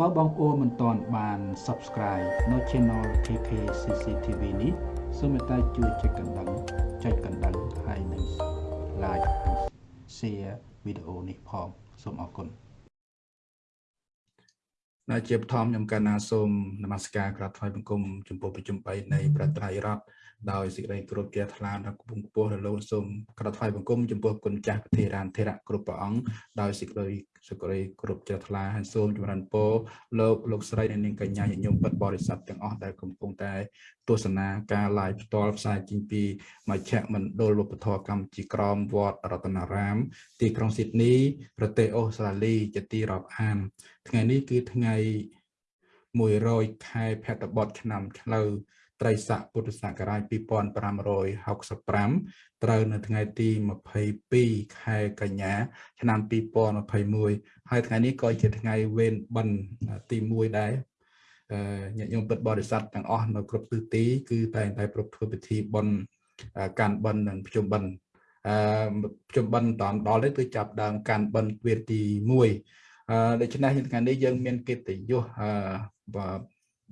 បើបងប្អូនមិនទាន់បាន Subscribe នៅ Channel KK CCTV នេះសូមមេត្តាជួយចុចកណ្ដឹងចុចកណ្ដឹងហើយនិង Like Share វីដេអូនេះផងសូមអរគុណនៅជាបឋមខ្ញុំកណ្ណាសូមនមស្ការក្រាបថ្វាយបង្គំចំពោះប្រជុំ3នៃប្រត្រៃរដ្ឋដោយសេចក្តីគោរពជ្រះថ្លាដល់គង់ខ្ពស់រលោកសូមក្រាបថ្វាយបង្គំចំពោះគុណចាស់ពធារានធរៈគ្រប់ព្រះអង្គដោយសេចក្តី សេចក្តីគោរពជ្រះថ្លាហើយសូមចម្រើនពរលោកលោកស្រីនិងនាងកញ្ញាញាតិញោមពិតបរិស័ទទាំងអស់ដែលកំពុងតែទស្សនាការ live ផ្ទាល់ផ្សាយចេញពីមជ្ឈមណ្ឌលវប្បធម៌កម្ពុជាក្រមវត្តរតនារាម ទីក្រុងស៊ីដនីប្រទេសអូស្ត្រាលីជាទីរាប់អាន ថ្ងៃនេះគឺថ្ងៃ100ខែភទ្របទឆ្នាំឆ្លូវ ត្រីស័កពុទ្ធសករាជ2565ត្រូវនៅថ្ងៃទី22ខែកញ្ញា ឆ្នាំ2021ហើយថ្ងៃនេះក៏ជាថ្ងៃវេនបិណ្ឌទី1ដែរញាតិញោមពិតបរិស័ទទាំងអស់នៅគ្រប់ទិសទី គឺតែងតែប្រពៃពិធីបន់កាន់បិណ្ឌនិងប្រជុំបិណ្ឌអឺប្រជុំបិណ្ឌតាមដល់នេះគឺចាប់ដើមកាន់បិណ្ឌទ្វារទី1អឺដូច្នេះថ្ងៃនេះយើងមានកិត្តិយសអឺ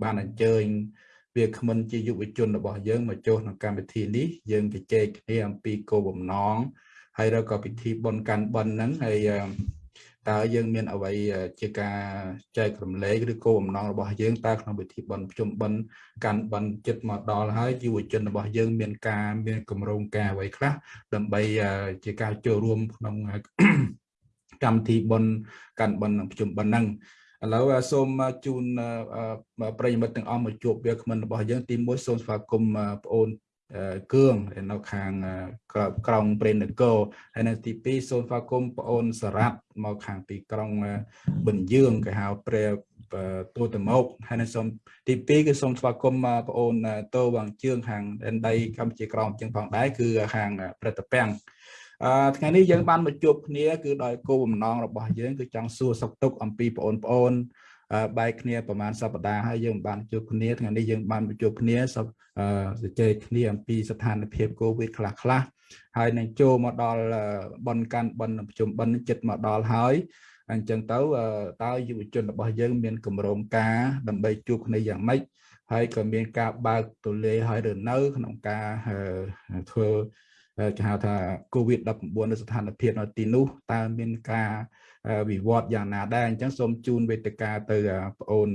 បានអញ្ជើញ វាគ្មិនជាយុវជនរបស់យើងមកចូលក្នុងកម្មវិធីនេះយើងជជែកគ្នាអំពីគោលបំណងហើយឬក៏ពិធីបុណ្យកាន់បិណ្ឌហ្នឹងហើយតើយើងមានអ្វីជាការចែករំលែកឬគោលបំណងរបស់យើងតើក្នុងពិធីបុណ្យប្រជុំបិណ្ឌកាន់បិណ្ឌចិត្តមកដល់ហើយយុវជនរបស់យើងមានការមានគម្រោងការអ្វីខ្លះដើម្បីជាការចូលរួមក្នុងកម្មវិធីបុណ្យកាន់បិណ្ឌប្រជុំបិណ្ឌហ្នឹង ឥឡូវសូមជូនប្រិយមិត្តទាំងអស់មកជួបវាគ្មិនរបស់យើងទី1សូមស្វាគមន៍បងអូនគឿងនៅខាងក្រុងព្រេននគរហើយនៅទី2សូមស្វាគមន៍បងអូនសារ៉ាត់មកខាងពីក្រុងប៊ិនយើងគេហៅព្រះទូតមកហើយនៅសូមទី2គឺសូមស្វាគមន៍បងអូនតោវាងជឿងខាងដែនដីកម្ពុជាក្រមជាងផងដែរគឺខាងព្រឹត្តពាំង អឺថ្ងៃនេះយើងបានមកជួបគ្នាគឺដោយគោលបំណងរបស់យើងគឺចង់សួរសុខទុក្ខអំពីបងប្អូនបែកគ្នាប្រហែលសប្តាហ៍ហើយយើងបានជួបគ្នាថ្ងៃនេះយើងបានជួបគ្នាសជជែកគ្នាអំពីស្ថានភាពកូវីដខ្លះខ្លះហើយនឹងចូលមកដល់បនកាន់បនប្រជុំបនចិត្តមកដល់ហើយអញ្ចឹងទៅតើយុវជនរបស់យើងមានកម្រងការដើម្បីជួបគ្នាយ៉ាងម៉េចហើយក៏មានការបើកទូលាយហើយឬនៅក្នុងការធ្វើ គេហៅថា COVID-19 នៅស្ថានភាពនៅទីនោះតើមានការវិវត្តយ៉ាងណាដែរអញ្ចឹងសូមជូនវេទិកាទៅបងអូន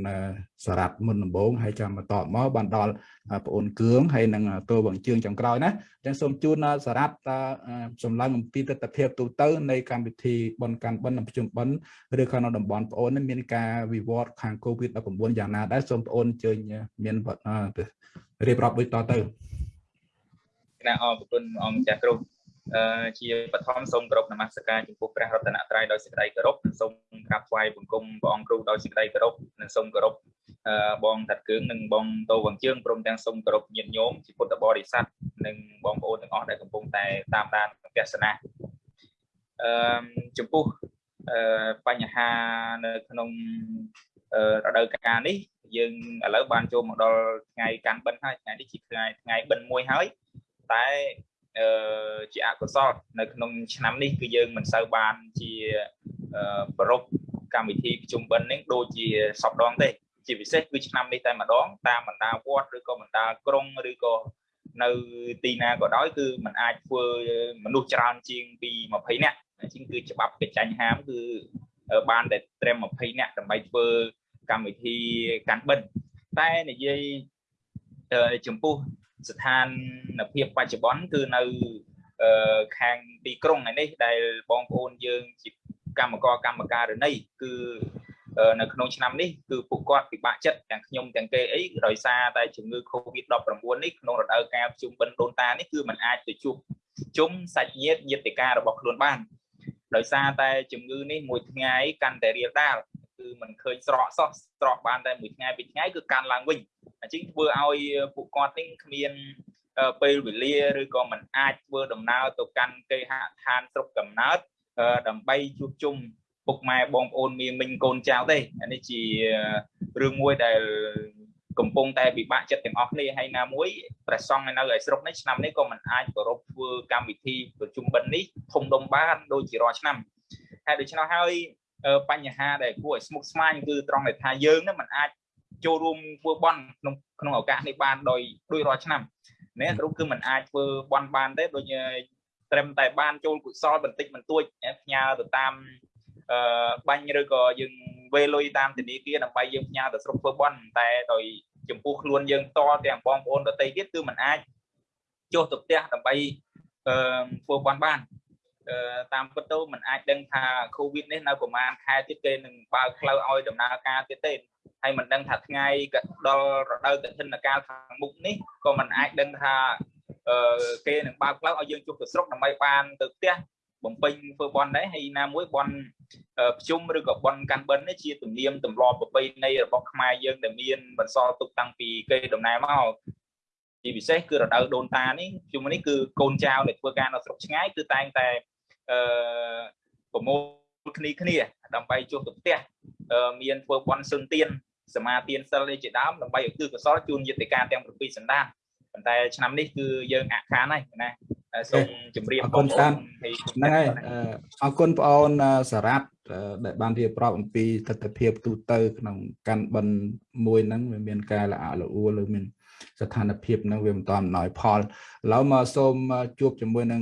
សារ៉ាត់មុនដំបូងហើយចាំបន្តមកបានដល់បងអូនគឿងហើយនឹងតួវងជើងចុងក្រោយណាអញ្ចឹងសូមជូនសារ៉ាត់តសម្លឹងអំពីទស្សនភាពទូទៅនៃកម្មវិធីបនកាន់បិណ្ឌប្រជុំបិណ្ឌឬក៏នៅតំបន់បងអូនមានការវិវត្តខាង COVID-19 យ៉ាងណាដែរសូមបងអូនជើញមានរៀបរាប់ដូចតទៅ គណៈអរគុណអង្គចាស់គ្រូអឺជាបឋមសូមគោរពនមស្ការចំពោះព្រះរតនត្រ័យដោយសេចក្តីគោរពនិងសូមក្រាបថ្វាយបង្គំព្រះអង្គគ្រូដោយសេចក្តីគោរពនិងសូមគោរពអឺបងតាត់គឿងនិងបងតោវងជើងព្រមទាំងសូមគោរពញាតិញោមជាពុទ្ធបរិស័ទនិងបងប្អូនទាំងអស់ដែលកំពុងតែតាមដានទស្សនាអឺចំពោះអឺបញ្ហានៅក្នុងរដូវកាលនេះយើងឥឡូវបានចូលមកដល់ថ្ងៃកាន់បិណ្ឌហើយថ្ងៃនេះជាថ្ងៃថ្ងៃបិណ្ឌមួយហើយ តែអឺជាអកុសលនៅក្នុងឆ្នាំនេះគឺយើងមិនសូវបានជាប្រពកម្មវិធីប្រជុំបិណ្ឌនេះដូចជាសពដងទេជាពិសេសគឺឆ្នាំនេះតែម្ដងតាមបណ្ដាវត្តឬក៏បណ្ដាក្រុងឬក៏នៅទីណាក៏ដោយគឺมันអាចធ្វើមនុស្សច្រើនជាងពី20នាក់អញ្ចឹងគឺច្បាប់កិច្ចចាញ់ហាមគឺបានតែត្រឹម20នាក់ដើម្បីធ្វើកម្មវិធីកាន់បិណ្ឌតែនិយាយចំពោះ ស្ថានភាពបច្ចុប្បន្នគឺនៅខាងទីក្រុងនេះដែលបងប្អូនយើងជាកម្មករកម្មការរណីគឺនៅក្នុងឆ្នាំនេះគឺពួកគាត់ពិបាកចិត្តទាំងខ្ញុំទាំងគេអីដោយសារតែជំងឺ Covid-19 នេះក្នុងរដូវកាលប្រជុំបិណ្ឌដូនតានេះគឺมันអាចទៅជួបជុំសាច់ញាតិញាតិការរបស់ខ្លួនបានដោយសារតែជំងឺនេះមួយថ្ងៃកាន់តែរៀលដាលគឺมันឃើញស្រកសោះស្រកបានតែមួយថ្ងៃពីរថ្ងៃគឺកាន់ឡើងវិញ អញ្ចឹងធ្វើឲ្យពួកគាត់នេះគ្មានពេលវេលាឬក៏មិនអាចធ្វើដំណើរទៅកាន់គេហដ្ឋានស្រុកកំណើតដើម្បីជួបជុំពុកម៉ែបងប្អូនមីមិញកូនចៅទេអានេះជារឿងមួយដែលកំពុងតែពិបាកចិត្តទាំងអស់គ្នាហើយណាមួយព្រះសង្ឃនៅឯស្រុកនេះឆ្នាំនេះក៏មិនអាចគោរពធ្វើកម្មវិធីប្រជុំបិណ្ឌនេះធំដុំបានដូចជារាល់ឆ្នាំហើយដូច្នោះហើយបញ្ហាដែលគួរឲ្យស្មុគស្មាញគឺត្រង់ដែលថាយើងនឹងមិនអាច ចូលរួមធ្វើបន់ក្នុងក្នុងឱកាសនេះបានដោយដោយរាល់ឆ្នាំនេះគ្រូគឺមិនអាចធ្វើបន់បានទេដូចត្រឹមតែបានចូលកុសលបន្តិចបន្តួចផ្ញើទៅតាមអឺបាញ់ឬក៏យើងវេលុយតាមធនាគារដើម្បីយើងផ្ញើទៅស្រុកធ្វើបន់តែដោយចំពោះខ្លួនយើងតទាំងបងប្អូនដទៃទៀតគឺมันអាចចុះទៅផ្ទះដើម្បីអឺធ្វើបន់បាន តាមពិតទៅมันអាចដឹងថា COVID នេះនៅប្រហែលខែទៀតគេនឹងបើកផ្លូវឲ្យដំណើរការទៀតទេហើយមិនដឹងថាថ្ងៃដល់រដូវកឋិនកាលខាងមុខនេះក៏มันអាចដឹងថាអឺគេនឹងបើកផ្លូវឲ្យយើងជួបទៅស្រុកដើម្បីបានទៅផ្ទះបំពេញធ្វើបន់ដែរហើយណាមួយបន់ប្រជុំឬក៏បន់កាន់បិណ្ឌនេះជាទំនៀមទម្លាប់ប្រពៃណីរបស់ខ្មែរយើងដែលមានបន្សល់ទុកតាំងពីគេដំណើរមកជាពិសេសគឺរដូវដូនតានេះជុំនេះគឺកូនចៅដែលធ្វើការនៅស្រុកឆ្ងាយគឺតែងតែ អឺប្រមូលគ្នាគ្នា ដើម្បីជួបទៅផ្ទះមានធ្វើបន់សឹងទៀនសមាទានសិលជាដើមដើម្បីឧទ្ទិសកុសលជូនយន្តការទាំង7សន្តានប៉ុន្តែឆ្នាំនេះគឺយើងអាក់ខានហើយណាសូមជម្រាបអរគុណច្រើនហ្នឹងហើយអរគុណបងអូនសារ៉ាត់ដែលបានរៀបរាប់អំពីទស្សនវិជ្ជាទូទៅក្នុងកាន់បិណ្ឌមួយហ្នឹងវាមានការល្អល្អួលឬមាន ស្ថានភាពហ្នឹងវាមិនតាន់អំណោយផលឥឡូវមកសូមជួបជាមួយនឹង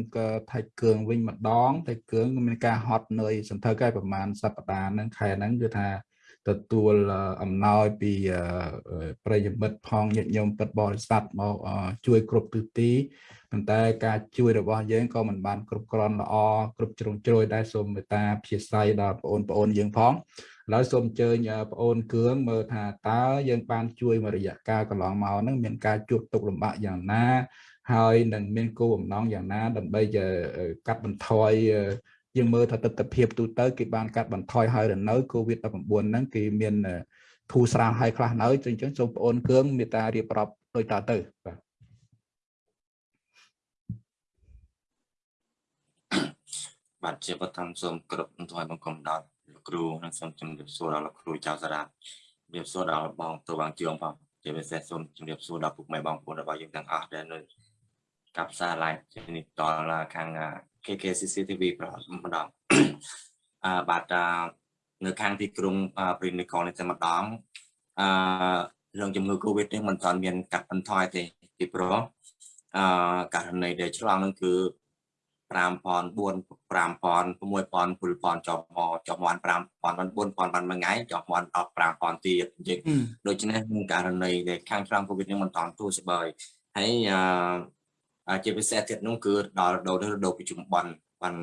ថៃគឿងវិញម្ដងថៃគឿងមានការហត់នឿយសន្ធឹកហើយប្រហែលសប្តាហ៍ហ្នឹងខែហ្នឹងគឺថាទទួលអំណោយពីប្រិយមិត្តផងញាតិញោមពិតបរិស័ទមកជួយគ្រប់ទិសទីប៉ុន្តែការជួយរបស់យើងក៏មិនបានគ្រប់គ្រាន់ល្អគ្រប់ជ្រុងជ្រោយដែរសូមមេត្តាព្យាស្រ័យដល់បងប្អូនយើងផង ឥឡូវសូមអញ្ជើញបងអូនគឿងមើលថាតើយើងបានជួយមួយរយៈកាលកន្លងមកហ្នឹងមានការជួបទុកលំបាកយ៉ាងណា ហើយនឹងមានគោលបំណងយ៉ាងណា ដើម្បីកាត់បន្ថយយើងមើលថាទស្សនវិជ្ជាទូទៅគេបានកាត់បន្ថយហើយនៅ COVID-19 ហ្នឹងគេមានធូរស្រាលហើយខ្លះនៅអញ្ចឹងសូមបងអូនគឿងមេត្តារៀបរាប់ដូចតទៅបាទបាទជាបឋមសូមគ្រប់អន្តរបង្គំដល់លោក គ្រូនិងសូមជម្រាបសួរដល់លោកគ្រូចៅសារ៉ាជម្រាបសួរដល់បងទៅបងជឿងផងជាពិសេសសូមជម្រាបសួរដល់ពុកម៉ែបងប្អូនរបស់យើងទាំងអស់ដែលនៅកັບសារ live ជានេះដល់ខាង KKCC TV ប្រម្ដងអឺបាទនៅខាងទីក្រុងព្រីនីកលនេះតែម្ដងអឺរឿងជំងឺ Covid នេះមិនទាន់មានកាត់បន្ថយទេពីព្រោះអឺករណីដែលឆ្លងនឹងគឺ5000 4000 5000 6000ចុះមកចុះមក5000 4000បានមួយថ្ងៃចុះមកដល់5000ទៀតអញ្ចឹងដូច្នេះក្នុងករណីដែលខាងឆ្លង Covid នេះមិនតាន់ទូស្បើយហើយអឺជាពិសេសទៀតនោះគឺដល់ដល់រដូវប្រជុំបន់បាន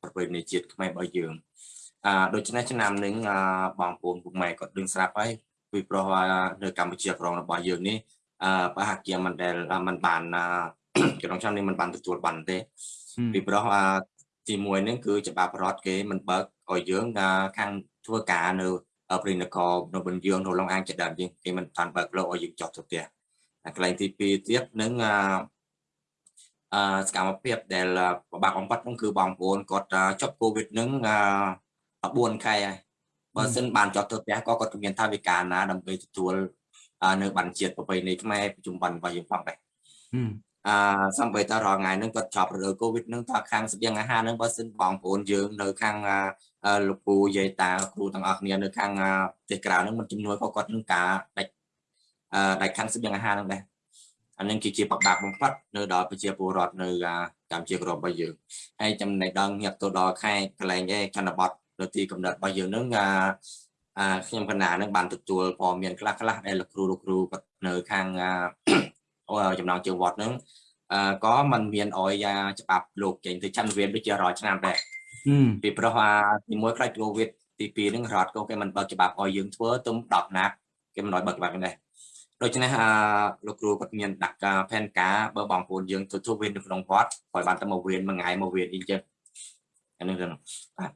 ប្រពៃណីជាតិខ្មែររបស់យើងអឺដូច្នេះឆ្នាំនេះបងប្អូនពុកម៉ែគាត់ដឹងស្រាប់ហើយពីព្រោះនៅកម្ពុជាក្រមរបស់យើងនេះអឺប្រហែលជាមិនដែលមិនបានក្នុងឆ្នាំនេះមិនបានទទួលបានទេពីព្រោះ ទីមួយហ្នឹងគឺច្បាប់រដ្ឋគេមិនបើកឲ្យយើងខាងធ្វើការនៅព្រីនគរនៅបនយើងនៅឡងអាងចដើមយើងគេមិនតាន់បើកលោកឲ្យយើងចុះទៅផ្ទះកន្លែងទី2ទៀតនឹងអឺសកម្មភាពដែលពិបាកបំផុតនោះគឺបងប្អូនគាត់ចប់កូវីដនឹង4ខែហើយបើសិនបានចុះទៅផ្ទះក៏គាត់មានថាវិការណាដើម្បីទទួលនៅបានជាតិប្រពៃណីខ្មែរប្រជុំបានរបស់យើងផងដែរ អឺសំបីតរងថ្ងៃហ្នឹងគាត់ចប់រដូវកូវីដហ្នឹងថាខាងស្បៀងអាហារហ្នឹងបើសិនបងប្អូនយើងនៅខាងលោកពូយាយតាគ្រូទាំងអស់គ្នានៅខាងប្រទេសក្រៅហ្នឹងមិនជំនួយក៏គាត់នឹងការដាច់អឺដាច់ខាងស្បៀងអាហារហ្នឹងដែរអានឹងគឺជាបបាក់បំផុតនៅដល់ប្រជាពលរដ្ឋនៅកម្ពុជាក្ររបស់យើងហើយចំណេះដឹងញាក់ទៅដល់ខេត្តកន្លែងឯចន្ទបតនៅទីកំណត់របស់យើងហ្នឹងអាខ្ញុំកណ្ណានឹងបានទទួលព័ត៌មានខ្លះខ្លះដែលលោកគ្រូលោកគ្រូគាត់នៅខាង ចំណងជើងវត្តហ្នឹងក៏มันមានអយច្បាប់លោកចេញទៅច័ន្ទវិនដូចជារាល់ឆ្នាំដែរពីព្រោះទីមួយខ្លាចកូវីដទី2ហ្នឹងរដ្ឋក៏គេមិនបើកច្បាប់ឲ្យយើងធ្វើទុំ10ណាគេមិនឲ្យបើកច្បាប់ដែរដូច្នេះអឺលោកគ្រូគាត់មានដាក់ការផែនការបើបងប្អូនយើងទៅធ្វើវិញនៅក្នុងវត្តគាត់បានទៅមកវិញមួយថ្ងៃមកវិញអីចឹងអានេះហ្នឹងបាទ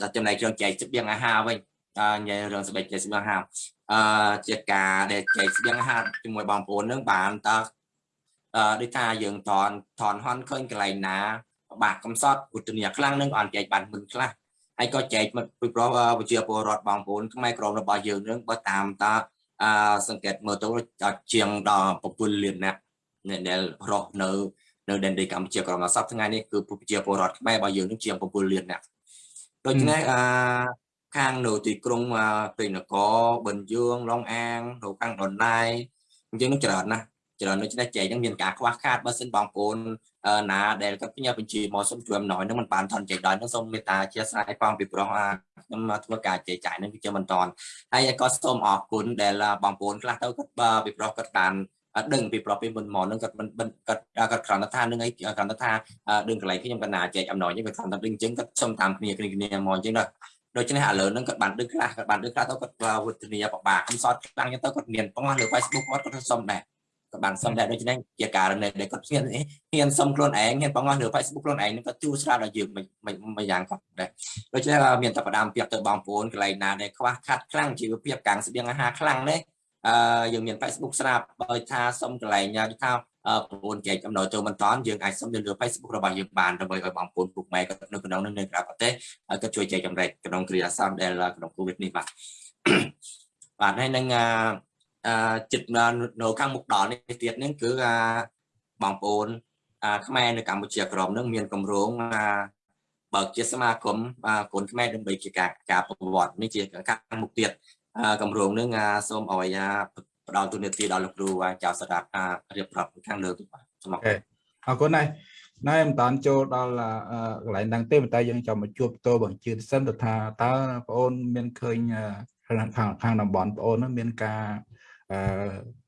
អឺចំណែករឿងចែកស្បៀងអាហារវិញអឺ និយាយរឿងស្បែកចែកស្បៀងអាហារអឺជាការដែលចែកស្បៀងអាហារជាមួយបងប្អូននឹងបានតើអឺដូចថាយើងតនថនហន់ឃើញកន្លែងណាបាក់កំសត់ឧទនីខ្លាំងនឹងអត់ចែកបានមិនខ្លះហើយក៏ចែកមកពីព្រោះវិជាពលរដ្ឋបងប្អូនខ្មែរក្រមរបស់យើងនឹងបើតាមតាអឺសង្កេតមើលទៅជាងដល់7លានអ្នកដែលរស់នៅនៅដែនដីកម្ពុជាក្រមសប្តាហ៍ថ្ងៃនេះគឺប្រជាពលរដ្ឋខ្មែររបស់យើងនឹងជាង7លានអ្នកដូច្នេះអឺ ខាងនៅទីក្រុងព្រៃនគរបិណ្ឌយងឡុងអាងនៅខាងដុនណៃអញ្ចឹងនឹងច្រើនណាស់ច្រើនដូច្នេះចែកហ្នឹងមានការខ្វះខាតបើសិនបងប្អូនណាដែលគាត់ផ្ញើបញ្ជីមកសូមជួយអំណោយហ្នឹងមិនបានថនចែកដល់ហ្នឹងសូមមេត្តាអធិស្ឋានផងពីព្រោះខ្ញុំមកធ្វើការចែកចាយហ្នឹងគឺជាមិនតន់ហើយក៏សូមអរគុណដែលបងប្អូនខ្លះទៅគាត់ពីព្រោះគាត់បានដឹងពីប្រពៃមុនមកនឹងគាត់មិនគាត់គាត់គ្រាន់តែថានឹងអីគ្រាន់តែថាដឹងកន្លែងខ្ញុំកណាចែកអំណោយនេះវាគ្រាន់តែដឹងអញ្ចឹងគាត់សុំតាមគ្នាគ្នាគ្នាមកអញ្ចឹងដល់ ដូច្នេះឥឡូវហ្នឹងគាត់បានដឹងខ្លះគាត់បានដឹងខ្លះទៅគាត់វុទ្ធនីបបាខ្ញុំសតខ្លាំងទៅគាត់មានបងលើ Facebook គាត់គាត់សុំដែរក៏បានសុំដែរដូច្នេះជាករណីដែលគាត់ហ៊ានហ៊ានសុំខ្លួនឯងហ៊ានបងលើ Facebook ខ្លួនឯងនឹងគាត់ជួស្រាលដល់យើងមិនយ៉ាងគាត់ដែរដូច្នេះមានតែផ្ដាំពាក្យទៅបងប្អូនកន្លែងណាដែលខ្វះខាតខ្លាំងជីវភាពកាំងស្បៀងអាហារខ្លាំងនេះអឺយើងមាន Facebook ស្រាប់បើថាសុំកន្លែងថា បងប្អូនចែកចំណូលចូលមិនតាន់យើងអាចសុំទៅលើ Facebook របស់យើងបានដើម្បីឲ្យបងប្អូនពុកម៉ែគាត់នៅក្នុងនៅក្រៅប្រទេសគាត់ជួយចែកចំណែកក្នុងគ្រាអាសន្នដែលក្នុង COVID នេះបាទបាទហើយនឹងអឺចិត្តនៅខាងមុខដល់នេះទៀតហ្នឹងគឺបងប្អូនខ្មែរនៅកម្ពុជាក្រមនឹងមានកម្រងបើជាសមាគមកូនខ្មែរដើម្បីជាការការប្រវត្តិនេះជាខាងមុខទៀតកម្រងនឹងសូមឲ្យ ផ្ដល់ទូនាទីដល់លោកគ្រូចៅសារៈរៀបរាប់ខាងលើទៅបាទសូមអរគុណអរគុណណាស់ណែមិនតាន់ចូលដល់កន្លែងហ្នឹងទេតែយើងចាំមកជួបតោបង្ជឿសិនទៅថាតើបងអូនមានឃើញខាងខាងតំបន់បងអូនមានការ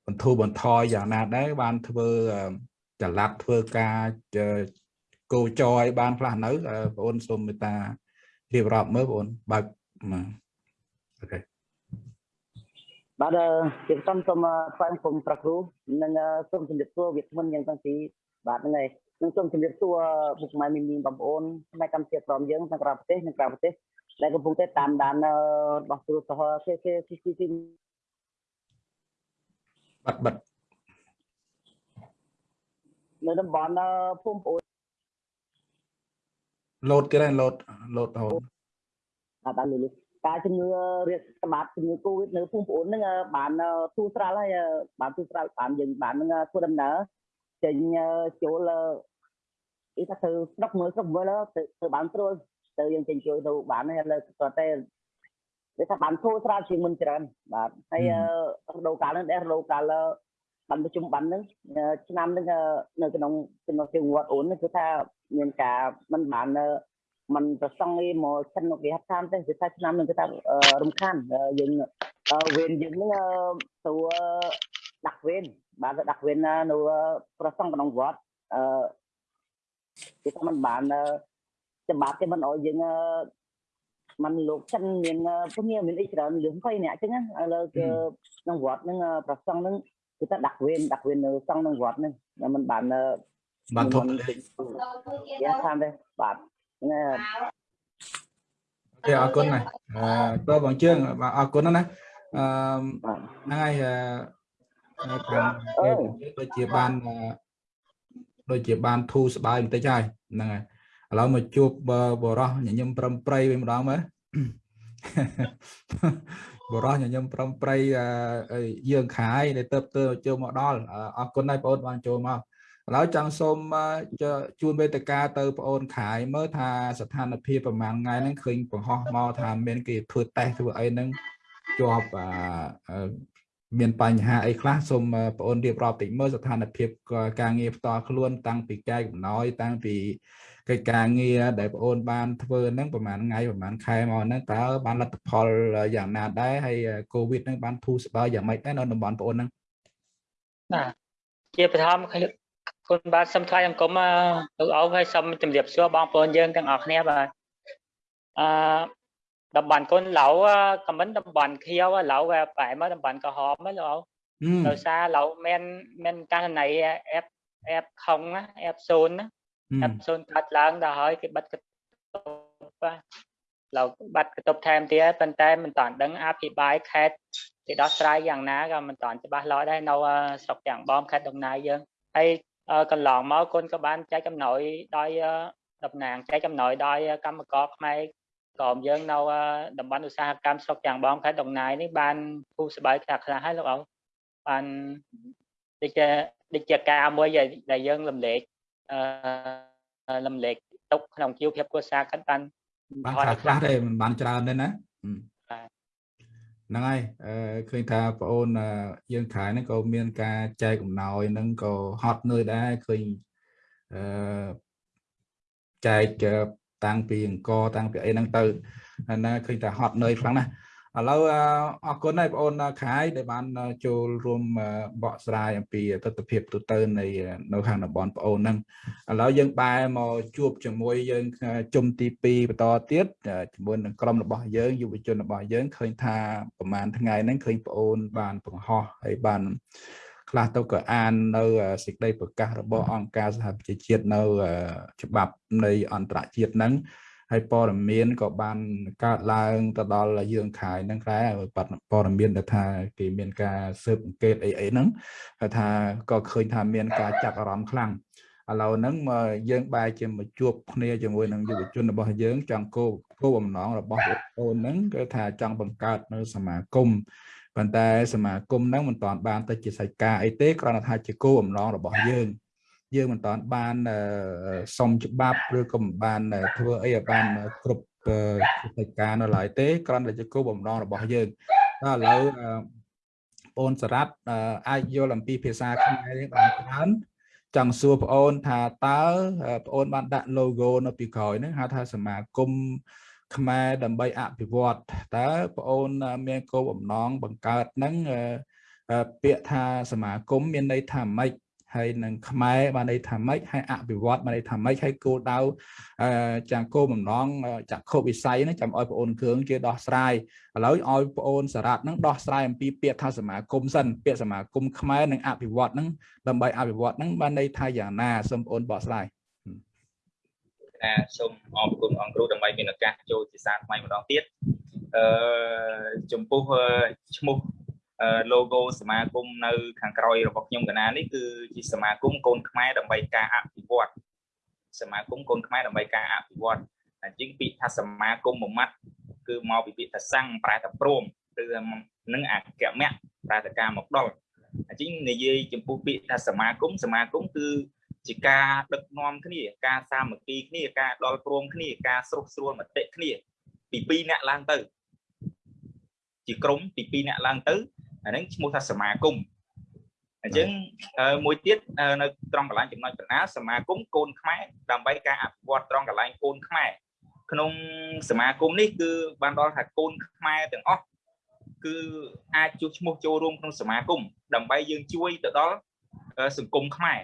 បន្ធូរបន្ថយយ៉ាងណាដែរបានធ្វើចល័តធ្វើការគោចរឲ្យបានខ្លះនៅបងអូនសូមមេត្តារៀបរាប់មើលបងអូនបើកអូខេ បាទជាសំសូមថ្លែងគុំប្រគ្រូនិងសូមជម្រាបសួរវាគ្មិនយ៉ាងតាំងពីបាទហ្នឹងហើយនឹងសូមជម្រាបសួរពុកម៉ែមីមីបងប្អូនផ្នែកកម្មជាក្រុមយើងទាំងក្រៅប្រទេសនិងក្រៅប្រទេសដែលកំពុងតែតាមដានរបស់គ្រូសហ KKCC បាត់បាត់នៅតំបន់ភូមិប្អូនលោតទៀតហើយលោតលោតរហូតអត់ដល់លឺ ការជំងឺរាតត្បាតជំងឺកូវីដនៅភូមិប្អូនហ្នឹងបានទូស្រាល់ហើយបានទូស្រាល់បានយើងបានហ្នឹងធ្វើដំណើរចេញចូលអីថាទៅស្រុកមើលស្រុកមើលទៅទៅបានត្រួតទៅយើងចេញជួយទៅបានហើយលើគាត់តែវាថាបានធូរស្រាលជាងមុនច្រើនបាទហើយរដូវកាលហ្នឹងដែររដូវកាលបានប្រជុំបានហ្នឹងឆ្នាំហ្នឹងនៅក្នុងចំណុចជាវត្តអូនគឺថាមានការមិនបាន มันប្រសង់ឯមកចិនគេហៅតាមទេគឺថាឆ្នាំនឹងគឺថារំខានយើងវេនយើងនឹងទៅដាក់វេនបានទៅដាក់វេននៅប្រសង់ក្នុងវត្តអឺគឺថាมันបានច្បាប់គេមិនអោយយើងมันលោកចិនមានពុំមានអីច្រើនរឿង20នាក់អញ្ចឹងឥឡូវគឺក្នុងវត្តហ្នឹងប្រសង់ហ្នឹងគឺថាដាក់វេនដាក់វេននៅសង់ក្នុងវត្តហ្នឹងมันបានបានធំយ៉ាងថាទេបាទ ណាអូខេអរគុណណាតើបងជើងអរគុណណាអឺហ្នឹងហើយខាងដូចជាបានដូចជាបានធូរស្បើយបន្តិចហើយហ្នឹងហើយឥឡូវមកជួបបរោះញញឹមប្រំប្រៃវិញម្ដងមើលបរោះញញឹមប្រំប្រៃយើងខាយដែលទៅទៅចូលមកដល់អរគុណហើយបងប្អូនបានចូលមក ឥឡូវចង់សូមជួនវេទិកាទៅបងអូនខាយមើលថាស្ថានភាពប្រហែលថ្ងៃហ្នឹងឃើញបង្ហោះមកថាមានគេធ្វើតេស្តធ្វើអីហ្នឹងជាប់មានបញ្ហាអីខ្លះសូមបងអូនរៀបរាប់តិចមើលស្ថានភាពការងារផ្ទាល់ខ្លួន តាំងពីកាយកំណយតាំងពីកិច្ចការងារដែលបងអូនបានធ្វើហ្នឹងប្រហែលថ្ងៃប្រហែលខែមកហ្នឹងតើបានលទ្ធផលយ៉ាងណាដែរហើយកូវីដហ្នឹងបានធូរស្បើយយ៉ាងម៉េចដែរនៅតំបន់បងអូនហ្នឹងបាទជាបឋម គុណបាទសូមថ្លែងអង្គមលោកអោហើយសូមជម្រាបសួរបងប្អូនយើងទាំងអស់គ្នាបាទអឺតំបន់គុណឡៅខមមិនតំបន់ខៀវឡៅវាប្រែមកតំបន់ក្រហមហ្នឹងលោកអោដោយសារឡៅមានមានករណីអេបអេបខុងអេបសូនណាអេបសូនកាត់ឡើងដល់ហើយគេបិទកតុបឡៅបាត់កតុបថែមទៀតប៉ុន្តែមិនតាន់ដឹងអភិបាលខេត្តគេដោះស្រាយយ៉ាងណាក៏មិនតាន់ច្បាស់លាស់ដែរនៅស្រុកទាំងបងខេត្តដំណើរយើងហើយ កន្លងមកគុណក៏បានចែកចំណោយដោយតំណាងចែកចំណោយដោយកម្មករខ្មែរក្រុមយើងនៅតំបន់ឧស្សាហកម្មស្រុកយ៉ាងបងខេត្តដងណាយនេះបានគូស្បាយខ្លះខ្លះហើយលោកអោបានដូចជាដូចជាការមួយដែលយើងលំលែកអឺលំលែកទុកក្នុងជីវភាពគ្រួសារគាត់បានបានខ្លះខ្លះទេមិនបានច្រើនទេណា ហ្នឹងហើយអឺឃើញថាបងអូនយើងខែហ្នឹងក៏មានការចែកអំណោយហ្នឹងក៏ហត់នឿយដែរឃើញអឺចែកតាំងពីអង្គតាំងពីអីហ្នឹងទៅណាឃើញថាហត់នឿយខ្លាំងណាស់ ឥឡូវអរគុណហើយបងអូនខាយដែលបានចូលរួមបកស្រាយអំពីទស្សនវិជ្ជាទូទៅនៃនៅខាងតំបន់បងអូនហ្នឹងឥឡូវយើងបែរមកជួបជាមួយយើងជុំទី2បន្តទៀតជាមួយនឹងក្រុមរបស់យើងយុវជនរបស់យើងឃើញថាប្រហែលថ្ងៃហ្នឹងឃើញបងអូនបានបង្ហោះហើយបានខ្លះទៅក៏អាននៅសេចក្តីប្រកាសរបស់អង្គការសហប្រជាជាតិនៅច្បាប់នៃអន្តរជាតិហ្នឹង ហើយព័ត៌មានក៏បានកើតឡើងទៅដល់យើងខាយហ្នឹងដែរព័ត៌មានដែលថាគេមានការស៊ើបអង្កេតអីអីហ្នឹងថាក៏ឃើញថាមានការចាប់អារម្មណ៍ខ្លាំងឥឡូវហ្នឹងមកយើងបែរជាមកជួបគ្នាជាមួយនឹងយុវជនរបស់យើងចង់គោគោបំណងរបស់បងប្អូនហ្នឹងគឺថាចង់បង្កើតនៅសមាគមប៉ុន្តែសមាគមហ្នឹងមិនតាន់បានទៅជាសាច់ការអីទេគ្រាន់តែថាជាគោបំណងរបស់យើង យើងមិនតាន់បានសុំច្បាប់ឬក៏មិនបានធ្វើអីឲ្យបានគ្រប់កិច្ចការនៅឡើយទេគ្រាន់តែជាគោលបំណងរបស់យើងតែឥឡូវបងសរ៉ាត់អាចយល់អំពីភាសាខ្មែរនេះបានច្រើនចង់សួរបងអូនថាតើបងអូនបានដាក់ logo នៅពីក្រោយហ្នឹងហៅថាសមាគមខ្មែរដើម្បីអភិវឌ្ឍតើបងអូនមានគោលបំណងបង្កើតហ្នឹងពាក្យថាសមាគមមានន័យថាម៉េច ហើយនឹងខ្មែរបានន័យថាម៉េចហើយអភិវឌ្ឍបានន័យថាម៉េចហើយគោលដៅចាំគោលបំណងចក្ខុវិស័យហ្នឹងចាំឲ្យបងអូនគ្រឿងជាដោះស្រាយឥឡូវឲ្យបងអូនសារ៉ាត់ហ្នឹងដោះស្រាយអំពីពាក្យថាសមាគមសិនពាក្យសមាគមខ្មែរនិងអភិវឌ្ឍហ្នឹងដើម្បីអភិវឌ្ឍហ្នឹងបានន័យថាយ៉ាងណាសូមបងអូនបកស្រាយណាសូមអរគុណអង្គគ្រូដើម្បីមានឱកាសចូលជាសាថ្មីម្ដងទៀតអឺចំពោះឈ្មោះ logo សមាគមនៅខាងក្រោយរបស់ខ្ញុំកណានេះគឺជាសមាគមកូនខ្មែរដើម្បីការអភិវឌ្ឍសមាគមកូនខ្មែរដើម្បីការអភិវឌ្ឍអញ្ចឹងពាក្យថាសមាគមមួយម៉ាត់គឺមកពីពាក្យថាសੰងប្រែថាព្រមឬនឹងអគ្គមៈប្រែថាការមកដល់អញ្ចឹងនិយាយចំពោះពាក្យថាសមាគមសមាគមគឺជាការដឹកនាំគ្នាការសាមគ្គីគ្នាការដល់ព្រមគ្នាការស្រុះស្រួលមតិគ្នាពី2អ្នកឡើងទៅជាក្រុមពី2អ្នកឡើងទៅ អាហ្នឹងឈ្មោះថាសមាគមអញ្ចឹងមួយទៀតនៅត្រង់កន្លែងចំណុចបណ្ណាសមាគមកូនខ្មែរដើម្បីការអភិវឌ្ឍត្រង់កន្លែងកូនខ្មែរក្នុងសមាគមនេះគឺបានដល់ថាកូនខ្មែរទាំងអស់គឺអាចជួសឈ្មោះចូលរួមក្នុងសមាគមដើម្បីយើងជួយទៅដល់សង្គមខ្មែរ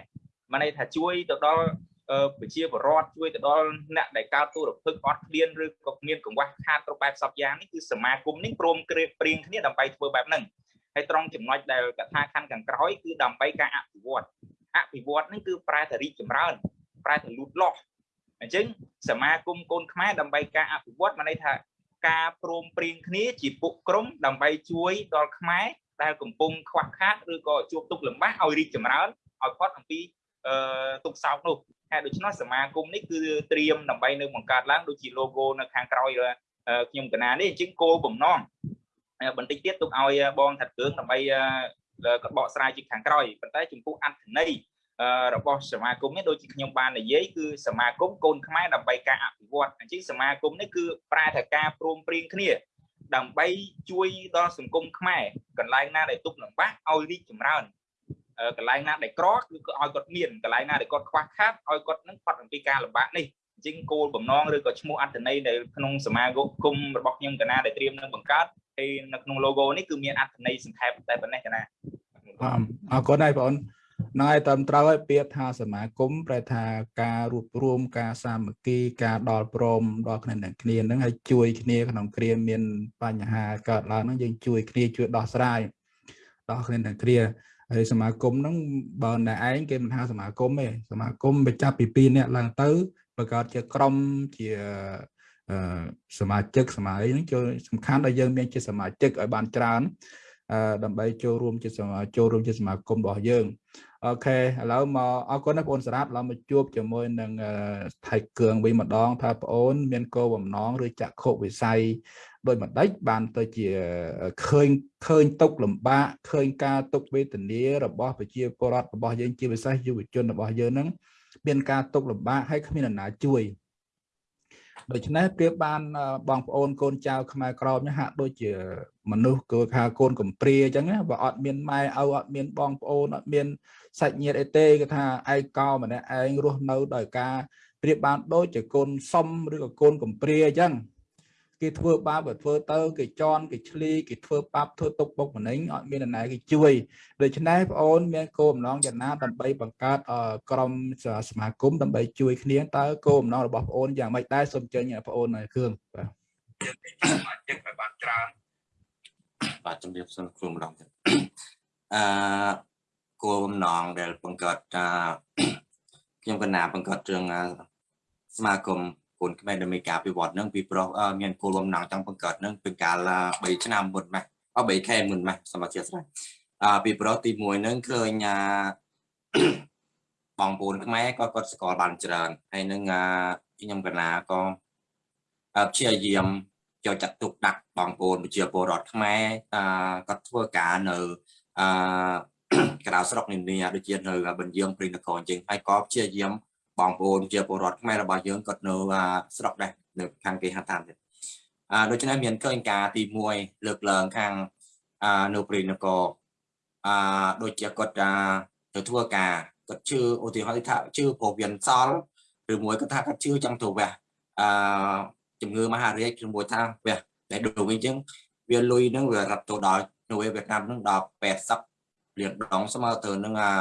មានន័យថាជួយទៅដល់ប្រជាពលរដ្ឋជួយទៅដល់អ្នកដែលកើតទុរភិក្សអត់ឃ្លានឬក៏មានកង្វះខាតគ្រប់បែបសពយ៉ាងនេះគឺសមាគមនេះព្រមព្រៀងគ្នាដើម្បីធ្វើបែបហ្នឹង ហើយត្រង់ចំណុចដែលកថាខណ្ឌខាងក្រោយគឺដើម្បីការអភិវឌ្ឍអភិវឌ្ឍហ្នឹងគឺប្រែថារីកចម្រើនប្រែថាលូតលាស់អញ្ចឹងសមាគមកូនខ្មែរដើម្បីការអភិវឌ្ឍមានន័យថាការព្រមព្រៀងគ្នាជាពួកក្រុមដើម្បីជួយដល់ខ្មែរដែលកំពុងខ្វះខាតឬក៏ជួបទុក្ខលំបាកឲ្យរីកចម្រើនឲ្យផុតអំពីអឺទុក្ខសោកនោះហើយដូច្នោះសមាគមនេះគឺត្រៀមដើម្បីនៅបង្កើតឡើងដូចជា logo នៅខាងក្រោយខ្ញុំកណានេះអញ្ចឹងគោលបំណង បន្តិចទៀតទុកឲ្យបងថាត់គ្រឿងដើម្បីក៏បកស្រាយជាខាងក្រោយប៉ុន្តែចំពោះអត្ថន័យរបស់សមាគមនេះដូចជាខ្ញុំបាននិយាយគឺសមាគមកូនខ្មែរដើម្បីការអភិវឌ្ឍអញ្ចឹងសមាគមនេះគឺប្រែថាការព្រមព្រៀងគ្នា ដើម្បីជួយដល់សង្គមខ្មែរកន្លែងណាដែលទុកលំបាកឲ្យរីកចម្រើនកន្លែងណាដែលក្រគឺឲ្យគាត់មានកន្លែងណាដែលគាត់ខ្វះខាតឲ្យគាត់នឹងផុតអំពីការលំបាកនេះអញ្ចឹងគោលបំណងឬក៏ឈ្មោះអត្ថន័យដែលក្នុងសមាគមរបស់ខ្ញុំកណាដែលត្រៀមនឹងបង្កើត ហើយនៅក្នុង logo នេះគឺមានអត្ថន័យសង្ខេបតែប៉ុណ្ណេះកណាអរគុណហើយបងណហើយតាមត្រូវឲ្យពាក្យថាសមាគមប្រែថាការរួបរวมការសាមគ្គីការដល់ព្រមដល់គ្នានឹងគ្នាហ្នឹងហើយជួយគ្នាក្នុងគ្រាមានបញ្ហាកើតឡើងហ្នឹងយើងជួយគ្នាជួយដោះស្រាយដល់គ្នានឹងគ្នាហើយសមាគមហ្នឹងបើតែឯងគេមិនហៅសមាគមទេសមាគមបញ្ចប់ពី2នាក់ឡើងទៅបង្កើតជាក្រុមជា សមាជិកសមាអីហ្នឹងចូលសំខាន់ដល់យើងមានជាសមាជិកឲ្យបានច្រើនដើម្បីចូលរួមជាសមាចូលរួមជាសមាគមរបស់យើងអូខេឥឡូវមកអរគុណណាបងអូនសារ៉ាត់ឡើយមកជួបជាមួយនឹងថៃគឿងវិញម្ដងថាបងអូន មានគោលបំណងឬចក្ខុវិស័យដោយម្ដេចបានទៅជាឃើញឃើញទុកលំបាកឃើញការទុកវេទនារបស់ប្រជាពលរដ្ឋរបស់យើងជាពិសេសយុវជនរបស់យើងហ្នឹងមានការទុកលំបាកហើយគ្មានអ្នកណាជួយ ដូច្នេះប្រៀបបានបងប្អូនកូនចៅខ្មែរក្រមនេះហាក់ដូចជាមនុស្សគឺថាកូនកំព្រាអញ្ចឹងណាបើអត់មានម៉ែឪអត់មានបងប្អូនអត់មានសាច់ញាតិអីទេគឺថាឯងកោម្នាក់ឯងរស់នៅដោយការប្រៀបបានដូចជាកូនសុំឬក៏កូនកំព្រាអញ្ចឹង គេធ្វើបាបបើធ្វើទៅគេជន់គេឆ្លីគេធ្វើបាបធ្វើទុកបុកម្នេញអត់មាននរណាគេជួយដូច្នេះបងអូនមានគោលបំណងយ៉ាងណាដើម្បីបង្កើតក្រុមសមាគមដើម្បីជួយគ្នាតើគោលបំណងរបស់បងអូនយ៉ាងម៉េចដែរសូមចេញបងអូនគ្រឿងបាទសមាជិកឲ្យបានច្រើនបាទជំរាបសួរគ្រូម្ដងទៀតអឺគោលបំណងដែលបង្កើតខ្ញុំកណាបង្កើតរឿងសមាគម កូនខ្មែរដែលមានការពិវត្តនឹងពីប្រុសមានគោលបំណងចង់បង្កើតនឹងពីកាល3ឆ្នាំមុនម៉េះអត់3ខែមុនម៉េះសម្រាប់ជាស្រេចអឺពីប្រុសទី1នឹងឃើញបងប្អូនខ្មែរក៏គាត់ស្គាល់បានច្រើនហើយនឹងខ្ញុំកណាក៏ព្យាយាមចូលចាត់ទុកដាក់បងប្អូនប្រជាពលរដ្ឋខ្មែរគាត់ធ្វើការនៅអឺក្រៅស្រុកនានាដូចជានៅបញ្ញឹងព្រៃនគរអញ្ចឹងហើយក៏ព្យាយាម បងប្អូនជាពលរដ្ឋខ្មែររបស់យើងគាត់នៅស្រុកដែរនៅខាងគេហដ្ឋានទៀតអឺដូច្នេះមានឃើញការទី1លើកឡើងខាងអឺនៅព្រៃនគរអឺដូចជាគាត់ទៅធ្វើការគាត់ជឿឧទាហរណ៍ថាជឿពោះវៀនសល់ឬមួយគាត់ថាគាត់ជឿចង់ទៅវះអឺជំងឺមហារាជឬមួយថាវះតែដូចវិញអញ្ចឹងវាលុយហ្នឹងវារត់ទៅដល់នៅវៀតណាមហ្នឹងដល់80លានដងស្មើទៅនឹងអា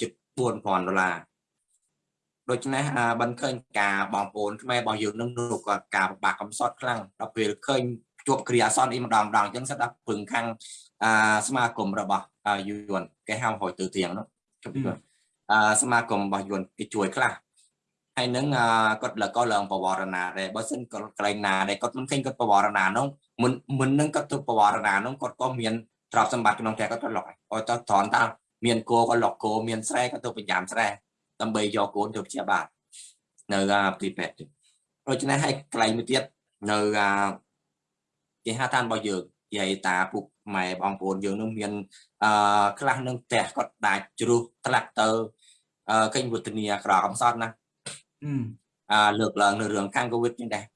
ជិត4000ដុល្លារ ដូច្នេះបានឃើញការបងប្អូនខ្មែររបស់យើងនឹងនោះក៏ការពិបាកកំសត់ខ្លាំងដល់ពេលឃើញជួបគ្រាអាសន្នអីម្ដងម្ដងអញ្ចឹងស្ដាប់ពឹងខាងអាសមាគមរបស់យួនគេហៅហួយទៅទៀងនោះអាសមាគមរបស់យួនគេជួយខ្លះហើយនឹងគាត់លើកក៏ឡើងបវរណាដែរបើសិនគាត់កន្លែងណាដែរគាត់មិនឃើញគាត់បវរណានោះមុនមុននឹងគាត់ទៅបវរណានោះគាត់ក៏មានទ្រព្យសម្បត្តិក្នុងផ្ទះគាត់ក៏លុកឲ្យទៅត្រង់តាមានគោក៏លុកគោមានស្រែក៏ទៅប្រចាំស្រែ ដើម្បីយកកូនទៅព្យាបាលនៅទីពេទ្យដូច្នេះហើយកន្លែងមួយទៀតនៅគេហៅតាមរបស់យើងយាយតាពុកម៉ែបងប្អូនយើងនឹងមានអឺខ្លះនឹងផ្ទះគាត់ដាច់ជ្រុះថ្លាក់ទៅអឺកេញវុទ្ធនីក្រកំសត់ណាអឺលើកឡើងនៅរឿងខាងកូវីដនេះដែរអឺ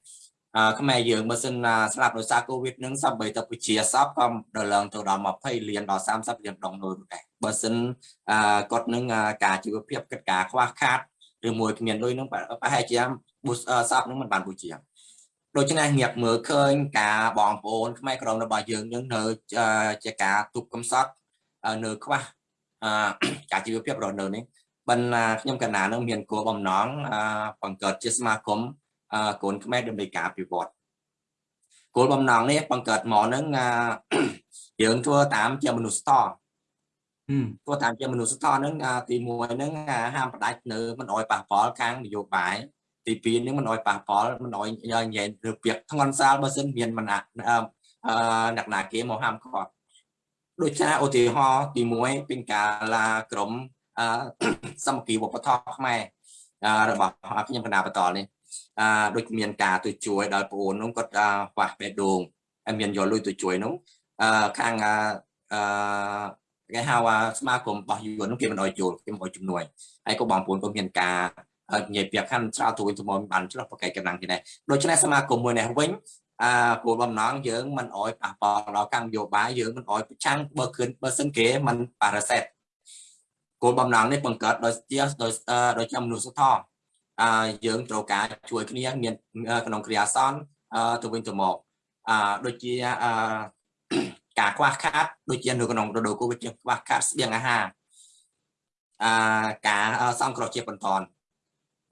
ខ្មែរយើងបើសិនស្លាប់ដោយសារកូវីដនឹងសំបីទៅពជាសពក៏ដល់ឡើងទៅដល់20លានដល់30លានដងនោះដែរបើសិនអឺគាត់នឹងការជីវភាពកិច្ចការខ្វះខាតឬមួយគ្មានលុយនឹងប្រហែលជាសពនឹងមិនបានពជាដូច្នេះងាកមើលឃើញការបងប្អូនខ្មែរក្រមរបស់យើងនឹងនៅជាការទុកកំសត់នៅខ្វះការជីវភាពរស់នៅនេះបានខ្ញុំកណានឹងមានគោលបំណងបង្កើតជាសមាគម កូនខ្មែរដើម្បីការពិវត្តគោលបំណងនេះបង្កើតមកនឹងយើងធ្វើតាមជាមនុស្សតធ្វើតាមជាមនុស្សធម៌ហ្នឹងទី1ហ្នឹងហាមផ្ដាច់នៅមិនអោយប៉ះពាល់ខាងនយោបាយទី2ហ្នឹងមិនអោយប៉ះពាល់មិនអោយនិយាយរឿងពាក្យធ្ងន់សាលបើសិនមានមណាអ្នកណាគេមកហាមគាត់ដូចជាឧទាហរណ៍ទី1ពីកាលាក្រមសមគីវប្បធម៌ខ្មែររបស់ខ្ញុំកណាបន្តនេះ អឺដូចមានការទៅជួយដល់ប្អូននោះគាត់ខ្វះបេះដូងហើយមានយកលុយទៅជួយនោះអឺខាងអឺគេហៅថាស្មារតីរបស់យួននោះគេមិនអោយចូលគេមិនអោយជំនួយហើយក៏បងប្អូនក៏មានការនិយាយពាក្យខាន់ច្រើនទៅវិញទៅមកបានឆ្លោះប្រកែកកម្លាំងគ្នាដូច្នេះសមាគមមួយនេះវិញអឺគោលបំណងយើងមិនអោយប៉ះពាល់ដល់កម្មនយោបាយយើងមិនអោយប្រឆាំងបើគិនបើសិនគេមិនប៉ារ៉ាសេតគោលបំណងនេះបង្កើតដោយជាដោយដោយជាមនុស្សធម៌អឺ យើងត្រូវការជួយគ្នាមានក្នុងគ្រាអាសន្នទៅវិញទៅមកអឺដូចជាអឺការខ្វះខាតដូចជានៅក្នុងរដូវកូវីដជាខ្វះខាតស្បៀងអាហារអឺការសង្គ្រោះជាបន្ត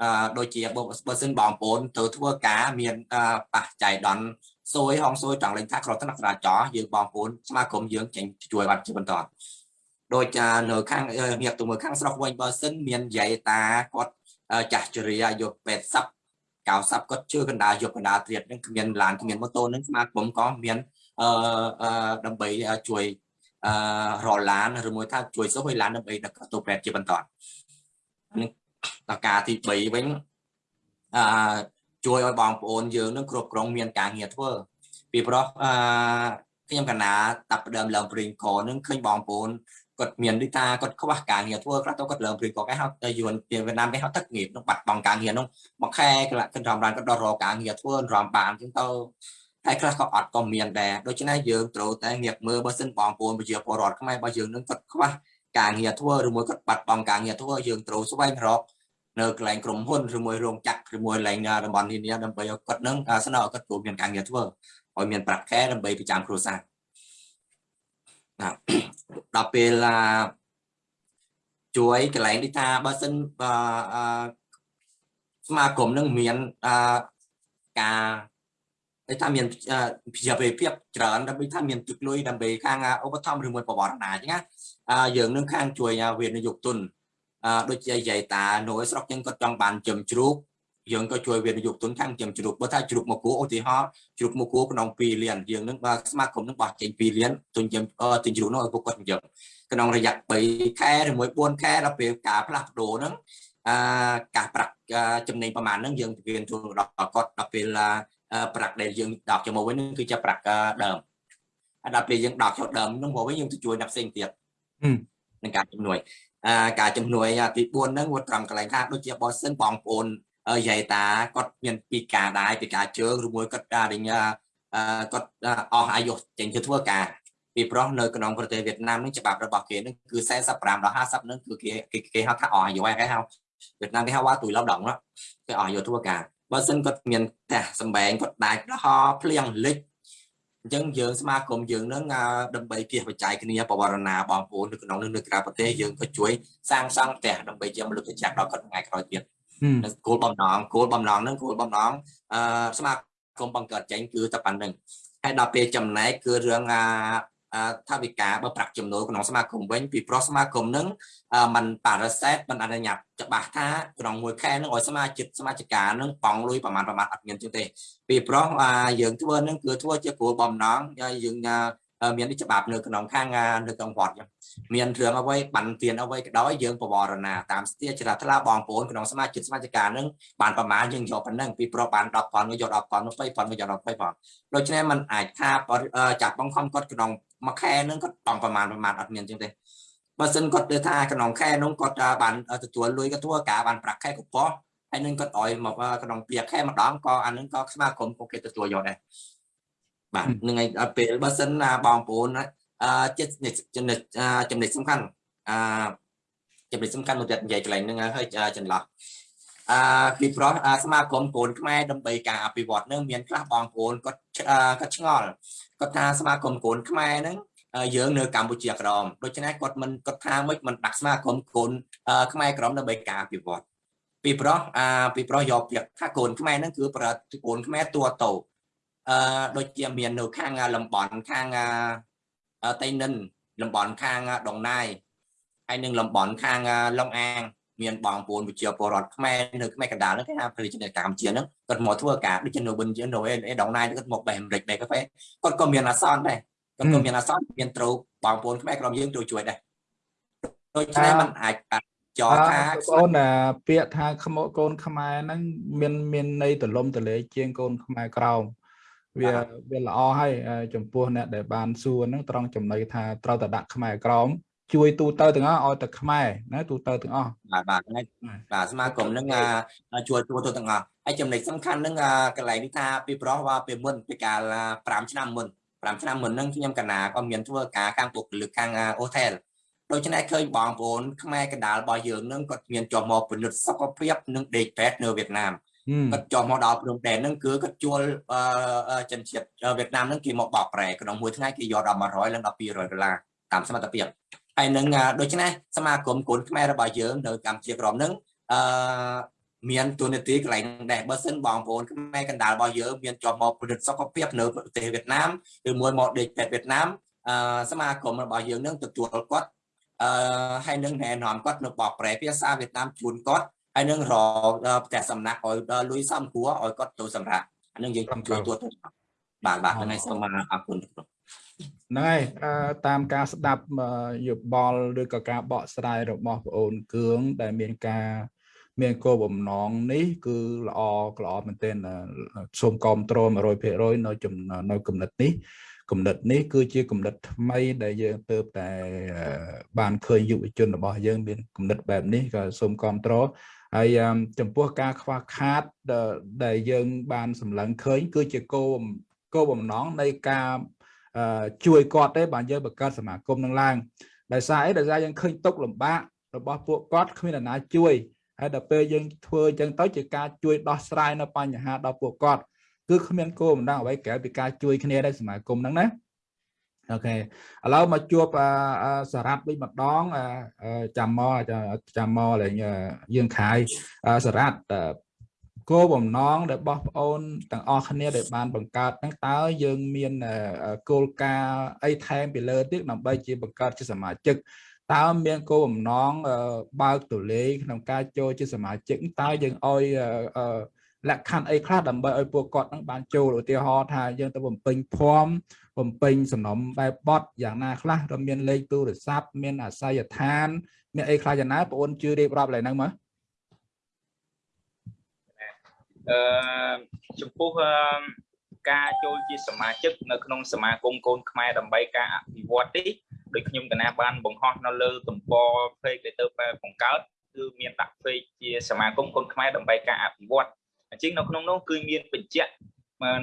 អឺដូចជាបើសិនបងប្អូនទៅធ្វើការមានប៉ះចៃដន្យសួយហងសួយចង់លេងថាក្រថ្នាក់ចរាចរណ៍យើងបងប្អូនស្មារតីយើងចេញជួយបាត់ជាបន្តដូចនៅខាងងាកទៅមើលខាងស្រុកវិញបើសិនមានយាយតាគាត់ ចាស់ជរាអាយុ80 90គាត់ជឿកណ្ដាលយកកណ្ដាលត្រៀតនឹងគ្មានឡានគ្មានម៉ូតូនឹងស្មារតីក៏មានអឺដើម្បីជួយអឺរឡានឬមួយថាជួយសុខឲ្យឡានដើម្បីដឹកទៅពេទ្យជាបន្តនេះតការទី3វិញអឺជួយឲ្យបងប្អូនយើងនឹងគ្រប់គ្រងមានការងារធ្វើពីព្រោះអឺខ្ញុំកណាតាប់ដើមឡើងព្រៀងកនឹងឃើញបងប្អូន គាត់មានដូចថាគាត់ខ្វះការងារធ្វើខ្លះទៅគាត់ឡើងព្រីក៏គេហៅតែយួនពីវៀតណាមគេហៅទឹក nghiệp នោះបាត់បង់ការងារនោះមួយខែគាត់គាត់រំបានគាត់ដល់រកការងារធ្វើរំបានអញ្ចឹងទៅតែខ្លះក៏អត់ក៏មានដែរដូច្នេះយើងត្រូវតែងាកមើលបើសិនបងប្អូនប្រជាពលរដ្ឋខ្មែររបស់យើងនឹងគាត់ខ្វះការងារធ្វើឬមួយគាត់បាត់បង់ការងារធ្វើយើងត្រូវស្វែងរកនៅកន្លែងក្រុមហ៊ុនឬមួយរោងចក្រឬមួយកន្លែងតំបន់នានាដើម្បីឲ្យគាត់នឹងស្នើឲ្យគាត់ចូលមានការងារធ្វើឲ្យមានប្រាក់ខែដើម្បីប្រចាំគ្រួសារ ណាដល់ពេលជួយកន្លែងនេះថាបើសិនស្មាគមនឹងមានការតែថាមានជាភាពច្រើនដើម្បីថាមានទឹកលុយដើម្បីខាងឧបត្ថម្ភឬមួយប្រវត្តិណាអញ្ចឹងណាយើងនឹងខាងជួយវិនិយោគទុនដូចជាយាយតានៅស្រុកយើងគាត់ចង់បានចំជ្រូក យើងក៏ជួយវិនិយោគទុនខាងចំជ្រូកបើថាជ្រូកមកគួរឧទាហរណ៍ជ្រូកមកគួរក្នុង2លានយើងនឹងបើស្មាគមនឹងបោះចេញ2លានទុនចំទិញជ្រូកនោះឲ្យពួកគាត់យើងក្នុងរយៈ3ខែឬមួយ4ខែដល់ពេលការផ្លាស់ប្ដូរហ្នឹងអឺការប្រាក់ចំណេញប្រមាណហ្នឹងយើងពៀនជូនដល់គាត់ដល់ពេលប្រាក់ដែលយើងដកចូលមកវិញហ្នឹងគឺជាប្រាក់ដើមហើយដល់ពេលយើងដកចូលដើមហ្នឹងមកវិញយើងទៅជួយអ្នកផ្សេងទៀតនឹងការជំនួយអាការជំនួយទី4ហ្នឹងគាត់ត្រង់កន្លែងថាដូចជាបើសិនបងប្អូន យាយតាគាត់មានពីការដែរពីការជើងឬមួយគាត់ការរិញគាត់អស់អាយុចេញទៅធ្វើការពីព្រោះនៅក្នុងប្រទេសវៀតណាមនេះច្បាប់របស់គេនឹងគឺ45ដល់50នឹងគឺគេគេហៅថាអស់អាយុហើយគេហៅវៀតណាមគេហៅថាទួយឡប់ដងគេអស់អាយុធ្វើការបើសិនគាត់មានផ្ទះសំបែងគាត់ដាច់ហោភ្លៀងលិចអញ្ចឹងយើងស្មាគមយើងនឹងដើម្បីគៀសបច្ច័យគ្នាបវរណាបងប្អូននៅក្នុងនៅក្រៅប្រទេសយើងក៏ជួយសាងសង់ផ្ទះដើម្បីជាមលុបចក្រដល់គាត់ថ្ងៃក្រោយទៀត គោលបំណងគោលបំណងហ្នឹងគោលបំណងអឺស្មាគមបង្កើតចេញគឺតែប៉ុណ្្នឹងហើយដល់ពេលចំណែកគឺរឿងអាថាវិការបើប្រាក់ចំណូលក្នុងសមាគមវិញពីប្រុសសមាគមនឹងมันប៉ារ៉ាសេតมันអនុញ្ញាតច្បាស់ថាក្នុងមួយខែនឹងឲ្យសមាជិកសមាជិកានឹងបង់លុយប្រហែលប្រហែលអត់មានជាងទេពីប្រុសយើងធ្វើនឹងគឺធ្វើជាគោលបំណងយើង មានច្បាប់នៅក្នុងខាងនៅក្នុងវត្តចឹងមានរឿងអ្វីបានទានអ្វីក៏ដោយយើងបវរណាតាមស្ទាជ្រះថ្លាបងប្អូនក្នុងសមាជិកសមាជិកានឹងបានប្រមាណយើងយកប៉ុណ្ណឹងពីប្រុសបាន10ប៉ុនយក10ប៉ុន20ប៉ុនយក20ប៉ុនដូច្នេះมันអាចថាចាប់បង្ខំគាត់ក្នុងមួយខែនឹងគាត់បង់ប្រមាណប្រមាណអត់មានចឹងទេបើសិនគាត់ទៅថាក្នុងខែនោះគាត់បានទទួលលុយគាត់ធ្វើការបានប្រាក់ខែកប៉ុសហើយនឹងគាត់ឲ្យមកក្នុងពីខែម្ដងក៏អានឹងក៏ស្មាគមក៏គេទទួលយកដែរ បាទនឹងឯដល់ពេលបើសិនណាបងប្អូនអឺចំណិតចំណិតចំណិតសំខាន់អឺចំណិតសំខាន់មួយទៀតនិយាយកន្លែងហ្នឹងហើយចន្លោះអឺពីព្រោះសមាគមពលខ្មែរដើម្បីការអភិវឌ្ឍនឹងមានខ្លះបងប្អូនគាត់គាត់ឆ្ងល់គាត់ថាសមាគមកូនខ្មែរហ្នឹងយើងនៅកម្ពុជាក្រមដូច្នេះគាត់មិនគាត់ថាមិនមិនដាក់សមាគមកូនខ្មែរក្រមដើម្បីការអភិវឌ្ឍពីព្រោះអាពីព្រោះយកពាក្យថាកូនខ្មែរហ្នឹងគឺប្រកូនខ្មែរតួតោ អឺដូចជាមាននៅខាងលំបន់ខាងតៃនិនលំបន់ខាងដងណាយហើយនឹងលំបន់ខាងឡុងអាងមានបងប្អូនវិជាពលរដ្ឋខ្មែរនៅខ្មែរកណ្ដាលហ្នឹងគេថាប្រជាជនកម្ពុជាហ្នឹងគាត់មកធ្វើការដូចជានៅបិនជានៅអេដងណាយគាត់មកបែអាមេរិកបែកាហ្វេគាត់ក៏មានអាសន្នដែរគាត់ក៏មានអាសន្នមានត្រូវបងប្អូនខ្មែរក្រុមយើងត្រូវជួយដែរដូច្នេះมันអាចចោថាអូនពាក្យថាខ្មុកូនខ្មែរហ្នឹងមានមានន័យទលំទលេជាងកូនខ្មែរក្រោម វាវាល្អហើយចំពោះអ្នកដែលបានសួរហ្នឹងត្រង់ចំណុចថាត្រូវតែដាក់ខ្មែរក្រោមជួយទូទៅទាំងអស់ឲ្យតែខ្មែរណាទូទៅទាំងអស់បាទបាទបាទសមាគមនឹងជួយទូទៅទាំងអស់ហើយចំណុចសំខាន់នឹងកន្លែងនេះថាពីប្រោះว่าពីមុនពីកាល5ឆ្នាំមុន5ឆ្នាំមុនហ្នឹងខ្ញុំកណាក៏មានធ្វើការខាងពុកលើខាងអូថែលដូច្នេះឃើញបងប្អូនខ្មែរកណ្ដាលរបស់យើងនឹងគាត់មានចុះមកពិនិត្យសុខភាពនិងដេកពេទ្យនៅវៀតណាម គាត់ចុះមកដល់ព្រំដែនហ្នឹងគឺគាត់ជួលជនជាតិវៀតណាមហ្នឹងគេមកបោកប្រែក្នុងមួយថ្ងៃគេយកដល់100ឡើងដល់200ដុល្លារតាមសមត្ថភាពហើយនឹងដូច្នេះសមាគមកូនខ្មែររបស់យើងនៅកម្ពុជាក្រមនឹងអឺមានទូនាទីកន្លែងដែរបើសិនបងប្អូនខ្មែរកណ្ដាលរបស់យើងមានជាប់មកផលិតសុខភាពនៅប្រទេសវៀតណាមឬមួយមកដេកពេទ្យវៀតណាមអឺសមាគមរបស់យើងនឹងទទួលគាត់អឺហើយនឹងណែនាំគាត់នៅបកប្រែភាសាវៀតណាមជូនគាត់ ហើយនឹងរកផ្ទះសំណាក់ឲ្យលុយសំគួរឲ្យគាត់ទៅសម្រាប់អានឹងយើងជួយទួតបាទបាទហ្នឹងហើយសូមអរគុណហ្នឹងហើយតាមការស្ដាប់យោបល់ឬក៏ការបកស្រាយរបស់បងអូនគឿងដែលមានការមានគោលបំណងនេះគឺល្អល្អមែនទែនសូមគ្រប់គ្រង100%នៅនៅគំនិតនេះគំនិតនេះគឺជាគំនិតថ្មីដែលយើងទៅតែបានឃើញយុវជនរបស់យើងមានគំនិតបែបនេះក៏សូមគ្រប់គ្រង ហើយចំពោះការខ្វះខាតដែលយើងបានសម្លឹងឃើញ គឺជាគោលគោលបំណងនៃការជួយគាត់ទេបានយើងបង្កើតសមាគមនឹងឡើងដោយសារអីដោយសារយើងឃើញទុកលំបាករបស់ពួកគាត់គ្មានអ្នកណាជួយហើយដល់ពេលយើងធ្វើអញ្ចឹងទៅជាការជួយដោះស្រាយនៅបញ្ហាដល់ពួកគាត់គឺគ្មានគោលបំណងអ្វីក្រៅពីការជួយគ្នាដែរសមាគមហ្នឹងណា អូខេឥឡូវមកជួបសារ៉ាត់វិញម្ដងចាំមកចាំមកលេងយើងខាយសារ៉ាត់គោលបំណងដែលបោះប្អូនទាំងអស់គ្នាដែលបានបង្កើតហ្នឹងតើយើងមានគោលការណ៍អីថែមពីលើទៀតដើម្បីជាបង្កើតជាសមាជិកតើមានគោលបំណងបើកទូលេក្នុងការចូលជាសមាជិកតើយើងឲ្យលក្ខខណ្ឌអីខ្លះដើម្បីឲ្យពួកគាត់នឹងបានចូលឧទាហរណ៍ថាយើងទៅបំពេញភ័ណ្ឌ បំពេញសំណុំបែបបត់យ៉ាងណាខ្លះတော့មានលេខទូរស័ព្ទមានអាស័យដ្ឋានមានអីខ្លះយ៉ាងណាបងអូនជឿរៀបរាប់ឡើងហ្នឹងមើលអឺចំពោះការចូលជាសមាជិកនៅក្នុងសមាគមកូនខ្មែរដើម្បីការអភិវឌ្ឍនេះដោយខ្ញុំកណាបានបង្ហោះនៅលើទំព័រ page ដែលទៅបង្កើតគឺមានដាក់ page ជាសមាគមកូនខ្មែរដើម្បីការអភិវឌ្ឍអញ្ចឹងនៅក្នុងនោះគឺមានបញ្ជាក់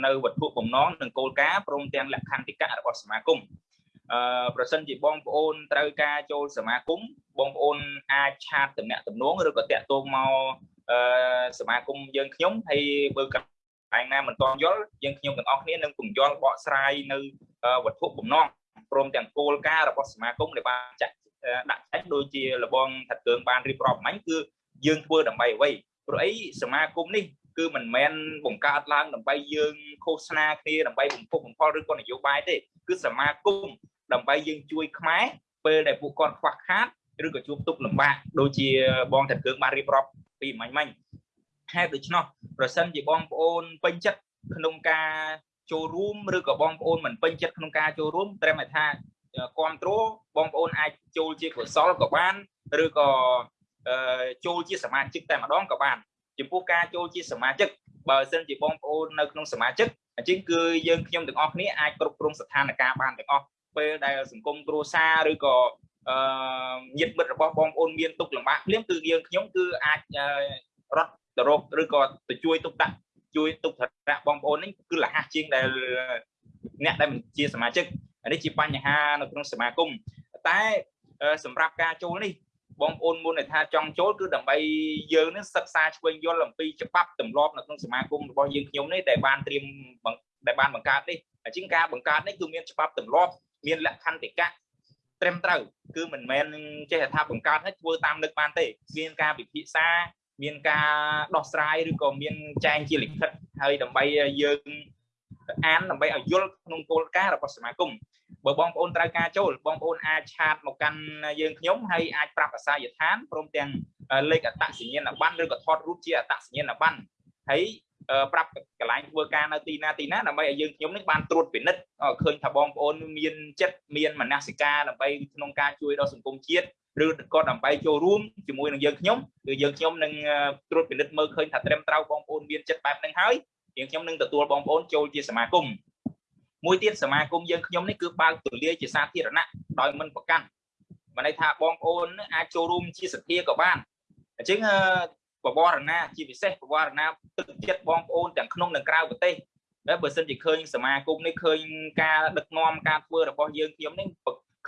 នៅវត្ថុបំណងនិងគោលការណ៍ព្រមទាំងលក្ខន្តិកៈរបស់សមាគមអឺប្រសិនជាបងប្អូនត្រូវការចូលសមាគមបងប្អូនអាចឆាតតំណាក់តំណងឬក៏តាក់ទងមកអឺសមាគមយើងខ្ញុំហើយបើកន្លែងណាមិនទាន់យល់យើងខ្ញុំទាំងអស់គ្នានឹងពន្យល់បកស្រាយនៅវត្ថុបំណងព្រមទាំងគោលការណ៍របស់សមាគមដែលបានចាក់ដាក់ចេញដូចជាលបងថាកើងបានរៀបរាប់មិញគឺយើងធ្វើដើម្បីអ្វីព្រោះអីសមាគមនេះ គឺមិនមែនបង្កើតឡើងដើម្បីយើងឃោសនាគ្នាដើម្បីបំពុះបំផុលឬក៏នយោបាយទេគឺសមាគមដើម្បីយើងជួយខ្មែរពេលដែលពួកគាត់ខ្វះខាតឬក៏ជួបទុក្ខលំបាកដូចជាបងតាកើងបានរៀបរាប់ពីមិញមិញហេតុដូច្នោះប្រសិនជាបងប្អូនពេញចិត្តក្នុងការចូលរួមឬក៏បងប្អូនមិនពេញចិត្តក្នុងការចូលរួមត្រឹមតែថាគ្រប់គ្រងបងប្អូនអាចចូលជាកុសលក៏បានឬក៏ចូលជាសមាជិកតែម្ដងក៏បាន ចំពោះការចូលជាសមាជិកបើសិនជាបងប្អូននៅក្នុងសមាជិកអញ្ចឹងគឺយើងខ្ញុំទាំងអស់គ្នាអាចគ្រប់គ្រងស្ថានភាពបានទាំងអស់ពេលដែលសង្គមគ្រួសារឬក៏អឺញាតិមិត្តរបស់បងប្អូនមានទុកលំបាកភ្លាមគឺយើងខ្ញុំគឺអាចរត់ទៅរកឬក៏ទៅជួយទុកដាក់ជួយទុកធរៈបងប្អូននេះគឺលះជាងដែលអ្នកដែលមិនជាសមាជិកនេះជាបញ្ហានៅក្នុងសមាគមតែសម្រាប់ការចូលនេះ បងប្អូនមុនថាចង់ចូលគឺដើម្បីយើងនឹងសិក្សាឆ្វេងយល់អំពីច្បាប់ទម្លាប់នៅក្នុងសមាគមរបស់យើងខ្ញុំនេះដែលបានត្រៀមដែលបានបង្កើតនេះអញ្ចឹងការបង្កើតនេះគឺមានច្បាប់ទម្លាប់មានលក្ខន្តិកៈត្រឹមត្រូវគឺមិនមែនចេះថាបង្កើតឲ្យធ្វើតាមនឹកបានទេមានការពិភាក្សាមានការដោះស្រាយឬក៏មានចែងជាលិខិតហើយដើម្បីយើងអានដើម្បីឲ្យយល់ក្នុងគោលការណ៍របស់សមាគម បើបងប្អូនត្រូវការចូលបងប្អូនអាចឆាតមកកាន់យើងខ្ញុំហើយអាចប្រាប់អាសយដ្ឋានព្រមទាំងលេខអត្តសញ្ញាណប័ណ្ណឬក៏ថតរូបជាអត្តសញ្ញាណប័ណ្ណហើយប្រាប់កន្លែងធ្វើការនៅទីណាទីណាដើម្បីឲ្យយើងខ្ញុំនឹងបានត្រួតពិនិត្យឃើញថាបងប្អូនមានចិត្តមានមនសិការដើម្បីក្នុងការជួយដល់សង្គមជាតិឬក៏ដើម្បីចូលរួមជាមួយនឹងយើងខ្ញុំគឺយើងខ្ញុំនឹងត្រួតពិនិត្យមើលឃើញថាត្រឹមត្រូវបងប្អូនមានចិត្តបែបហ្នឹងហើយយើងខ្ញុំនឹងទទួលបងប្អូនចូលជាសមាគម មួយទៀតសមាគមយើងខ្ញុំនេះគឺបើកទូលាយជាសាធារណៈដោយមិនប្រកាន់មានន័យថាបងប្អូនអាចចូលរួមជាសភាក៏បានអញ្ចឹងបវរណាជាពិសេសបវរណាទឹកចិត្តបងប្អូនទាំងក្នុងនិងក្រៅប្រទេសហើយបើសិនជាឃើញសមាគមនេះឃើញការដឹកនាំការធ្វើរបស់យើងខ្ញុំនេះ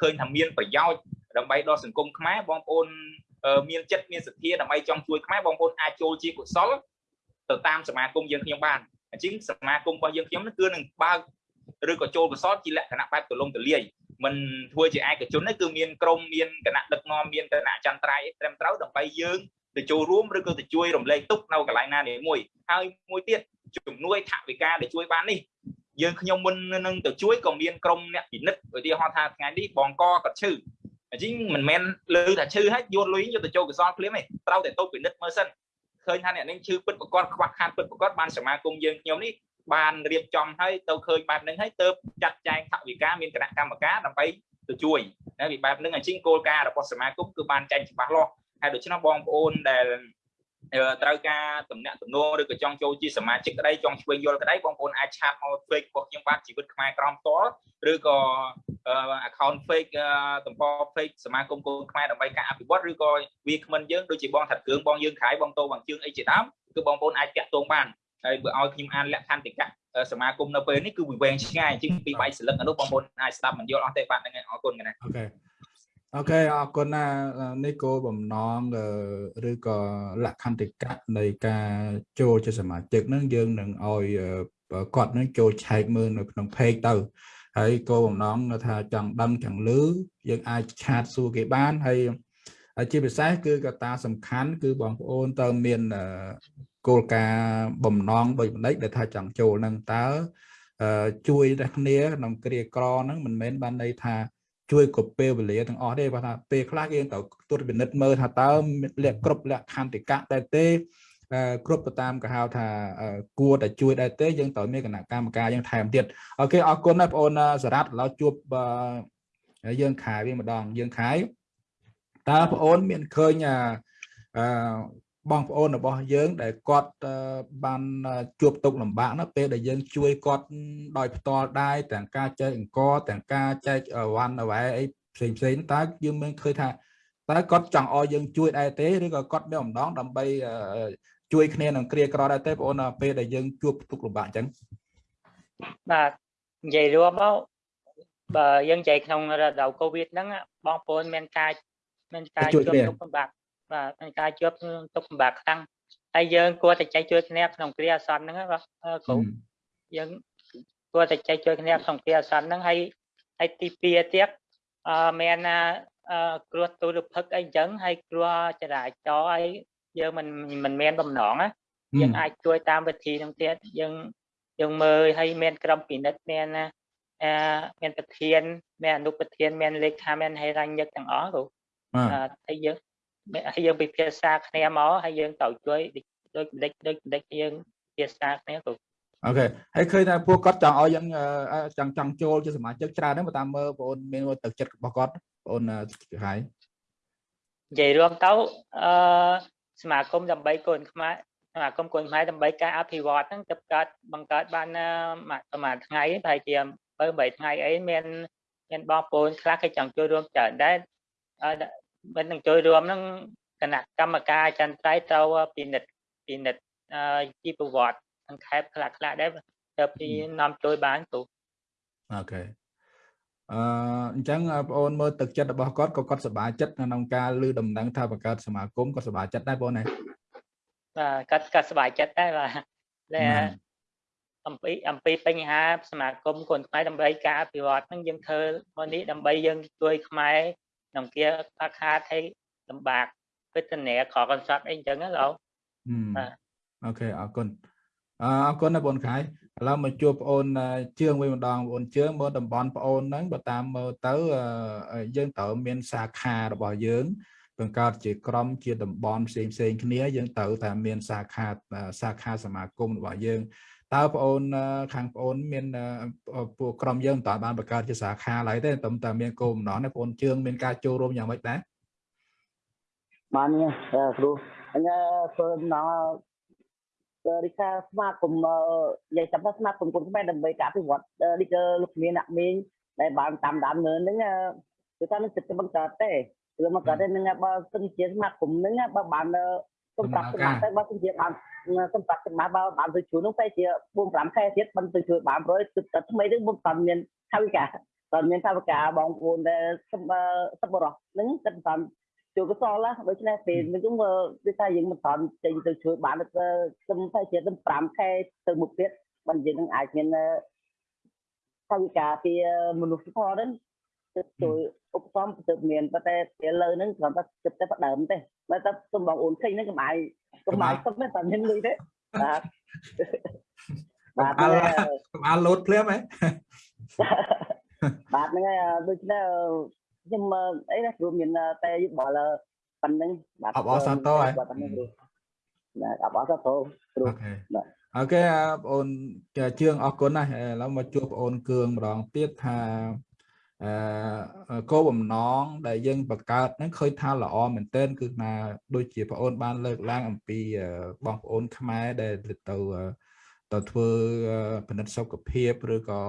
ឃើញថាមានប្រយោជន៍ដើម្បីដល់សង្គមខ្មែរបងប្អូនមានចិត្តមានសទ្ធាដើម្បីចង់ជួយខ្មែរបងប្អូនអាចចូលជាកុសលទៅតាមសមាគមយើងខ្ញុំបានអញ្ចឹងសមាគមរបស់យើងខ្ញុំគឺនឹងបើក ឬក៏ចូលកសលជាលក្ខណៈបែបទូលំទូលាយមិនធ្វើជាឯកជនទេគឺមានក្រុមមានគណៈដឹកនាំមានគណៈចន្ទ្រៃត្រឹមត្រូវដើម្បីយើងទៅចូលរួមឬក៏ទៅជួយរំលែកទុកនៅកន្លែងណានេះមួយហើយមួយទៀតជំនួយថវិកាដែលជួយបាននេះយើងខ្ញុំមុននឹងទៅជួយក៏មានក្រុមអ្នកពិនិត្យឧទាហរណ៍ថាថ្ងៃនេះបងកក៏ឈឺអញ្ចឹងមិនមែនលើថាឈឺហើយយកលុយយកទៅចូលកសលភ្លាមទេត្រូវតែទៅពិនិត្យមើលសិនឃើញថាអ្នកនេះឈឺពិតប្រកបខ្វះខាតពិតប្រកបបានសមាគមយើងខ្ញុំនេះ បានរៀបចំឲ្យទៅឃើញបែបហ្នឹងហើយទៅចាត់ចែងថវិកាមានគណៈកម្មការដើម្បីទៅជួយណាពីបែបហ្នឹងអញ្ចឹងគោលការណ៍របស់សមាគមគឺបានចែងច្បាស់លាស់ហើយដូច្នោះបងប្អូនដែលត្រូវការតំណាក់តំណងឬក៏ចង់ចូលជាសមាជិកក្តីចង់ឆ្វេងយល់ក្តីបងប្អូនអាចឆាតមក fake របស់ខ្ញុំបានជីវិតខ្មែរក្រមផ្ទាល់ឬក៏ account fake តំប fake សមាគមកូនខ្មែរដើម្បីការអភិវឌ្ឍឬក៏វាគ្មិនយើងដូចជាបងថាត់គ្រឿងបងយើងក្រៃបងតោបងជើងអីជាដើមគឺបងប្អូនអាចតាក់ទងបាន ហើយបើឲ្យខ្ញុំអានលក្ខន្តិកៈសមាគមនៅពេលនេះគឺវាវែងឆ្ងាយជាងពីបាយសិលឹកនោះបងប្អូនអាចស្ដាប់មិនយល់អស់ទេបាទហ្នឹងហើយអរគុណកណាអូខេអូខេអរគុណណានេះគោលបំណងឬក៏លក្ខន្តិកៈនៃការចូលជាសមាជិកហ្នឹងយើងនឹងឲ្យគាត់នឹងចូលឆែកមើលនៅក្នុង page ទៅហើយគោលបំណងថាចង់ដឹងចង់លឺយើងអាចឆាតសួរគេបានហើយជាពិសេសគឺកត្តាសំខាន់គឺបងប្អូនតើមាន គោលការណ៍បំណងដូចបណ្ឌិតដែលថាចង់ចូលនឹងតើជួយតែគ្នាក្នុងគ្រាក្រហ្នឹងមិនមែនបានន័យថាជួយកពេលវេលាទាំងអស់ទេបើថាពេលខ្លះយើងត្រូវត្រួតពិនិត្យមើលថាតើលក្ខគ្រប់លក្ខន្តិកៈដែរទេគ្រប់ទៅតាមគេហៅថាគួរតែជួយដែរទេយើងត្រូវមានគណៈកម្មការយើងថែមទៀតអូខេអរគុណណាបងអូនសារ៉ាត់ឥឡូវជួបយើងខែវាម្ដងយើងខែតើបងអូនមានឃើញអឺ បងប្អូនរបស់យើងដែលគាត់បានជួបទុកលំបាកណាពេលដែលយើងជួយគាត់ដោយផ្ទាល់ដែរទាំងការចែកអង្គទាំងការចែកវ៉ាន់អវ៉ែអីផ្សេងផ្សេងតើយើងមានឃើញថាតើគាត់ចង់ឲ្យយើងជួយដែរទេឬក៏គាត់មានអំណងដើម្បីជួយគ្នានឹងគ្រាក្រដែរទេបងប្អូនពេលដែលយើងជួបទុកលំបាកអញ្ចឹងបាទនិយាយរួមមកបើយើងនិយាយក្នុងរដូវកូវីដហ្នឹងបងប្អូនមានការមានការជួបទុកលំបាក បាទមានការជួបទុកលំបាកខ្លាំងហើយយើងគួរតែចែកជួយគ្នាក្នុងគ្រាអាសន្នហ្នឹងបាទគ្រូយើងគួរតែចែកជួយគ្នាក្នុងគ្រាអាសន្នហ្នឹងហើយហើយទី2ទៀតអឺមានអឺគ្រោះទូរភឹកអីចឹងហើយគ្រោះចរាចរណ៍អីយើងមិនមិនមានបំណងណាយើងអាចជួយតាមវិធីហ្នឹងទៀតយើងយើងមើលហើយមានក្រុមពិនិត្យមានអឺមានប្រធានមានអនុប្រធានមានលេខាមានហេរញ្ញិកទាំងអស់គ្រូហើយយើង ហើយយើងពិភាក្សាគ្នាមកហើយយើងត្រូវជួយដូចដេចដូចដេចយើងពិភាក្សាគ្នាគ្រូអូខេហើយឃើញថាពួកគាត់ចង់ឲ្យយើងចង់ចង់ចូលជាសមាជិកច្រើនហ្នឹងបើតាមមើលបងអូនមានទឹកចិត្តរបស់គាត់បងអូនហើយនិយាយរួមទៅអឺសមាគមដើម្បីកូនខ្មែរសមាគមកូនខ្មែរដើម្បីការអភិវឌ្ឍហ្នឹងទៅកើតបង្កើតបានប្រហែលថ្ងៃប្រហែលជាបើ8ថ្ងៃអីមានមានបងប្អូនខ្លះគេចង់ចូលរួមច្រើនដែរ មិននឹងចូលរួមហ្នឹងគណៈកម្មការចន្ទ្រៃត្រូវពិនិត្យពិនិត្យជីវប្រវត្តិសង្ខេបខ្លះខ្លះដែរទៅពីនាំជួយបានទូអូខេអឺអញ្ចឹងបងអូនមើលទឹកចិត្តរបស់គាត់ក៏គាត់សប្បាយចិត្តក្នុងការលើដំណឹងថាបង្កើតសមាគមគាត់សប្បាយចិត្តដែរបងណាបាទគាត់គាត់សប្បាយចិត្តដែរបាទតែអំពីអំពីបញ្ហាសមាគមកូនខ្មែរដើម្បីការអភិវឌ្ឍហ្នឹងយើងធ្វើមកនេះដើម្បីយើងជួយខ្មែរ ក្នុងគាខ្វះខាតឲ្យលំបាកវេទនាខកកន្សត់អីអញ្ចឹងណាលោកបាទអូខេអរគុណអរគុណណាបងខៃឥឡូវមកជួបបងអូនជើងវិញម្ដងបងអូនជើងមើលតំបន់បងអូនហ្នឹងបើតាមមើលទៅយើងត្រូវមានសាខារបស់យើង បង្កើតជាក្រុមជាតំបន់ផ្សេងផ្សេងគ្នាយើងត្រូវតែមានសាខាសាខាសមាគមរបស់យើងតើបងអូនខាងបងអូនមានពួកក្រុមយើងមិនតាន់បានបង្កើតជាសាខាឡើយទេតែតែមានគោលបំណងនេះបងអូនជើងមានការចូលរួមយ៉ាងម៉េចដែរបានគ្រូអញ្ចឹងធ្វើដំណងរីកាស្មាគមនិយាយចាំថាស្មាគមគុណខ្មែរដើម្បីការអភិវឌ្ឍនេះគឺលោកមានអ្នកមីងដែលបានតាមដានមើលហ្នឹងគឺថានឹងចិត្តបង្កើតទេ គឺមកកើតទេនឹងបើសិនជាស្មាគមហ្នឹងបើបានសម្រាប់សម្រាប់តែបើសិនជាបានសម្រាប់សម្រាប់បើបានទៅជួយនោះតែជា4 5ខែទៀតមិនទៅជួយបានព្រោះទឹកថ្មីហ្នឹងមិនតាន់មានថាវិការតើមានថាវិការបងប្អូនដែលសប្បុរសហ្នឹងគិតតាន់ជួយកសលណាដូច្នេះពេលនេះគឺគឺថាយើងមិនតាន់ចេញទៅជួយបានទៅខ្ញុំតែជាទៅ5ខែទៅមុខទៀតបើយើងនឹងអាចមានថាវិការពីមនុស្សធម៌ហ្នឹង ទៅជួយឧបត្ថម្ភទៅមានប៉ុន្តែពេលលើហ្នឹងគ្រាន់តែគិតតែផ្ដើមទេតែតែសំបងអូនឃើញហ្នឹងកំអាយកុំអាយសុំតែតែមានលុយទេបាទបាទកំអាលោតភ្លាមហ៎បាទហ្នឹងហើយដូច្នេះខ្ញុំអីណាព្រោះមានតែយោបល់ប៉ុណ្្នឹងបាទអបអរសាទរហើយបាទអបអរសាទរគ្រូ OK បាទ OK បងអូនជឿងអរគុណណាស់ឥឡូវមកជួបបងអូនគឿងម្ដងទៀតថាអឺ គោលបំណងដែលយើងបង្កើតហ្នឹងឃើញថាល្អមែនទែនគឺថាដូចជាបងអូនបានលើកឡើងអំពីបងប្អូនខ្មែរដែលទៅ ទៅធ្វើពិនិត្យសុខភាពឬក៏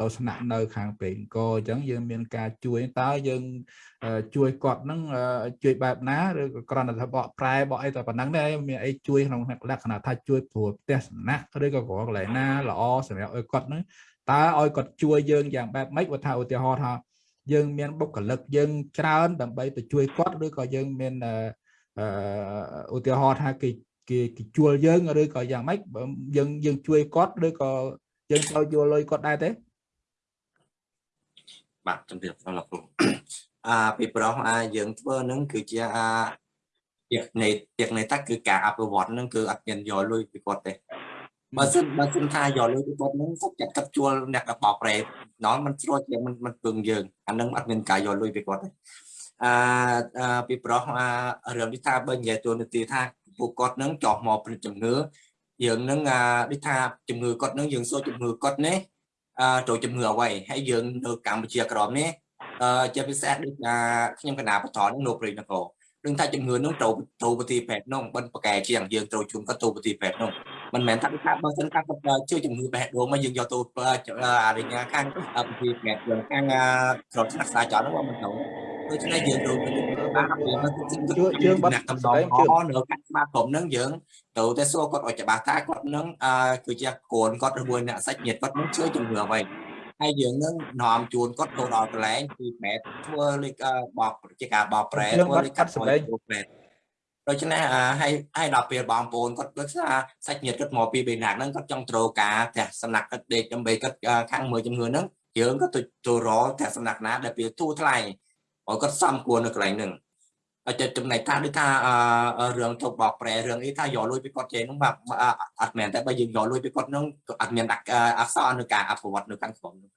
ទៅស្នាក់នៅ ខាងបាងកកអញ្ចឹងយើងមានការជួយតើយើងជួយគាត់ហ្នឹងជួយបែបណាឬក៏គ្រាន់តែថាបកប្រែបកអីតែប៉ុណ្ណឹងទេមានអីជួយក្នុងលក្ខណៈថាជួយព្រោះផ្ទះសំណាក់ឬក៏កន្លែងណាល្អសម្រាប់ឲ្យគាត់ហ្នឹងតើឲ្យគាត់ជួយយើងយ៉ាងបែបម៉េចបើថាឧទាហរណ៍ថាយើងមានបុគ្គលិកយើងច្រើនដើម្បីទៅជួយគាត់ឬក៏យើងមានឧទាហរណ៍ថាគេ គេគេជួលយើងឬក៏យ៉ាងម៉េចយើងយើងជួយគាត់ឬក៏យើងត្រូវយកលុយគាត់ដែរទេបាទជំរាបសួរលោកគ្រូអាពីប្រុសអាយើងធ្វើនឹងគឺជាអាទៀតនៃទៀតនៃតាគឺការអភិវឌ្ឍនឹងគឺអត់មានយកលុយពីគាត់ទេបើសិនបើសិនថាយកលុយពីគាត់នឹងសុខចិត្តកាត់ជួលអ្នកបោកប្រេដល់มันស្រួលជាងมันมันពឹងយើងអានឹងអត់មានការយកលុយពីគាត់ទេអាពីប្រុសអារឿងនេះថាបើនិយាយទូនាទីថា ពួកគាត់នឹងចោះមកព្រឹត្តជំងឺយើងនឹងដូចថាជំងឺគាត់នឹងយើងសួរជំងឺគាត់នេះអឺចូលជំងឺអ្វីហើយយើងនៅកម្ពុជាក្រមនេះអឺជាពិសេសដូចខ្ញុំកណាបតនឹងនៅព្រៃនគរដឹងថាជំងឺនោះត្រូវត្រូវប្រទីពេទ្យនោះបិណ្ឌប្រកែជាងយើងត្រូវជុំគាត់ត្រូវប្រទីពេទ្យនោះមិនមែនថាថាបើសិនថាគាត់ជួយជំងឺបេះដូងមកយើងយកទៅអារិញ្ញាខាងប្រទីពេទ្យយើងខាងក្រុមស្នាក់សាចរនោះមិនត្រូវដូច្នេះយើងត្រូវបាន ជួយយើងបាត់កំដងអនៅខាងស្មាតក្រុមនឹងយើងត្រូវតែសួរគាត់ឲ្យច្បាស់ថាគាត់នឹងគឺជាកូនគាត់ឬមួយអ្នកសាច់ញាតិគាត់នឹងជួយជំងឺអ្វីហើយយើងនឹងនាំជួនគាត់ទៅដល់កន្លែងពីប្រែធ្វើលេខបកជាការបកប្រែធ្វើលេខកាត់សម្លេងប្រែដូច្នេះហើយហើយដល់ពេលបងប្អូនគាត់ដូចថាសាច់ញាតិគាត់មកពីបេណាក់ហ្នឹងគាត់ចង់ត្រូវការផ្ទះសំណាក់គាត់ដេកដើម្បីគាត់ខាងមើលជំងឺហ្នឹងយើងក៏ទៅទៅរកផ្ទះសំណាក់ណាដែលពេលទូថ្លៃឲ្យគាត់សំគួរនៅកន្លែងហ្នឹង ចិត្តចំណែកថាដូចថារឿងទៅបកប្រែរឿងអីថាយកលុយពីគាត់ចេះហ្នឹងបាទអត់មែនតែបើយើងយកលុយពីគាត់ហ្នឹងអត់មានអក្សរនៅការអភិវឌ្ឍនៅខាងក្នុងហ្នឹង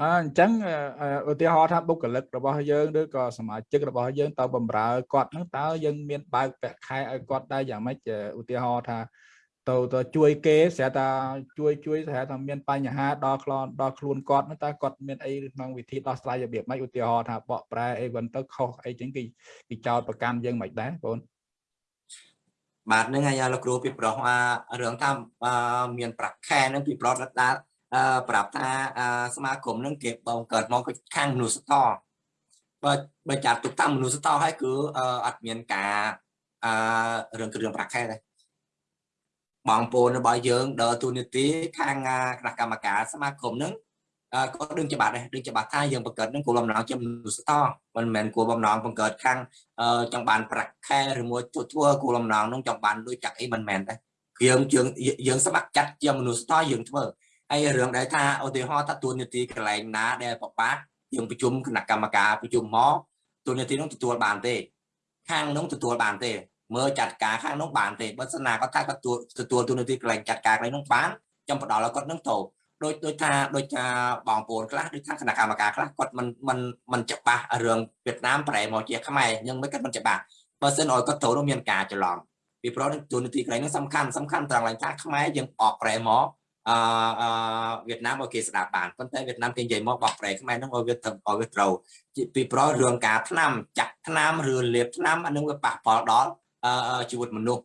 អអញ្ចឹងឧទាហរណ៍ថាបុគ្គលិករបស់យើងឬក៏សមាជិករបស់យើងទៅបំរើគាត់ហ្នឹងតើយើងមានបើកប្រាក់ខែឲ្យគាត់ដែរយ៉ាងម៉េចឧទាហរណ៍ថា ទៅទៅជួយគេស្រាប់តែជួយជួយស្រាប់តែមានបញ្ហាដល់ខ្លួនដល់ខ្លួនគាត់តើគាត់មានអីក្នុងវិធីដោះស្រាយរបៀបម៉េចឧទាហរណ៍ថាបកប្រែអីវិញទៅខុសអីចឹងគេគេចោតប្រកាន់យើងមិនដែរបងបាទនឹងហើយលោកគ្រូពីប្រុសរឿងថាមានប្រាក់ខែនឹងពីប្រុសដាក់ប្រាប់ថាសមាគមនឹងគេបងកើតមកខាងមនុស្សតបើបើចាត់ទុកតាមមនុស្សតហើយគឺអត់មានការអឺរឿងគ្រឿងប្រាក់ខែដែរ បងប្អូនរបស់យើងដើរទូនីតិខាងគណៈកម្មការសមាគមនឹងក៏ដឹងច្បាស់ដែរដឹងច្បាស់ថាយើងបង្កើតនឹងគោលបំណងជាមនុស្សតមិនមែនគោលបំណងបង្កើតខាងចង់បានប្រាក់ខែឬមួយធ្វើគោលបំណងនឹងចង់បានលុយចាក់អីមិនមែនដែរយើងយើងយើងស្ម័គ្រចិត្តជាមនុស្សតយើងធ្វើហើយរឿងដែលថាឧទាហរណ៍ថាទួលនីតិកន្លែងណាដែលបបាយើងប្រជុំគណៈកម្មការប្រជុំមកទួលនីតិនោះទទួលបានទេខាងនោះទទួលបានទេ មើលចាត់ការខាងនោះបានទេបើសិនណាគាត់ថាគាត់ទទួលទួលនីតិកន្លែងចាត់ការកន្លែងនោះបានចាំផ្ដល់ឲ្យគាត់នឹងទៅដូចដូចថាដូចថាបងប្អូនខ្លះដូចថាគណៈកម្មការខ្លះគាត់មិនមិនមិនច្បាស់រឿងវៀតណាមប្រែមកជាខ្មែរនឹងមិនគាត់មិនច្បាស់បើសិនឲ្យគាត់ទៅនោះមានការច្រឡំពីព្រោះទួលនីតិកន្លែងនោះសំខាន់សំខាន់ត្រង់ឡើងថាខ្មែរយើងអកប្រែមកអឺវៀតណាមឲ្យគេស្ដាប់បានប៉ុន្តែវៀតណាមគេនិយាយមកបោះប្រែខ្មែរហ្នឹងឲ្យវាទៅឲ្យវាត្រូវពីព្រោះរឿងការថ្នាំចាក់ថ្នាំឬលាបថ្នាំអានឹងវាប៉ះពាល់ដល់ ជីវិតមនុស្ស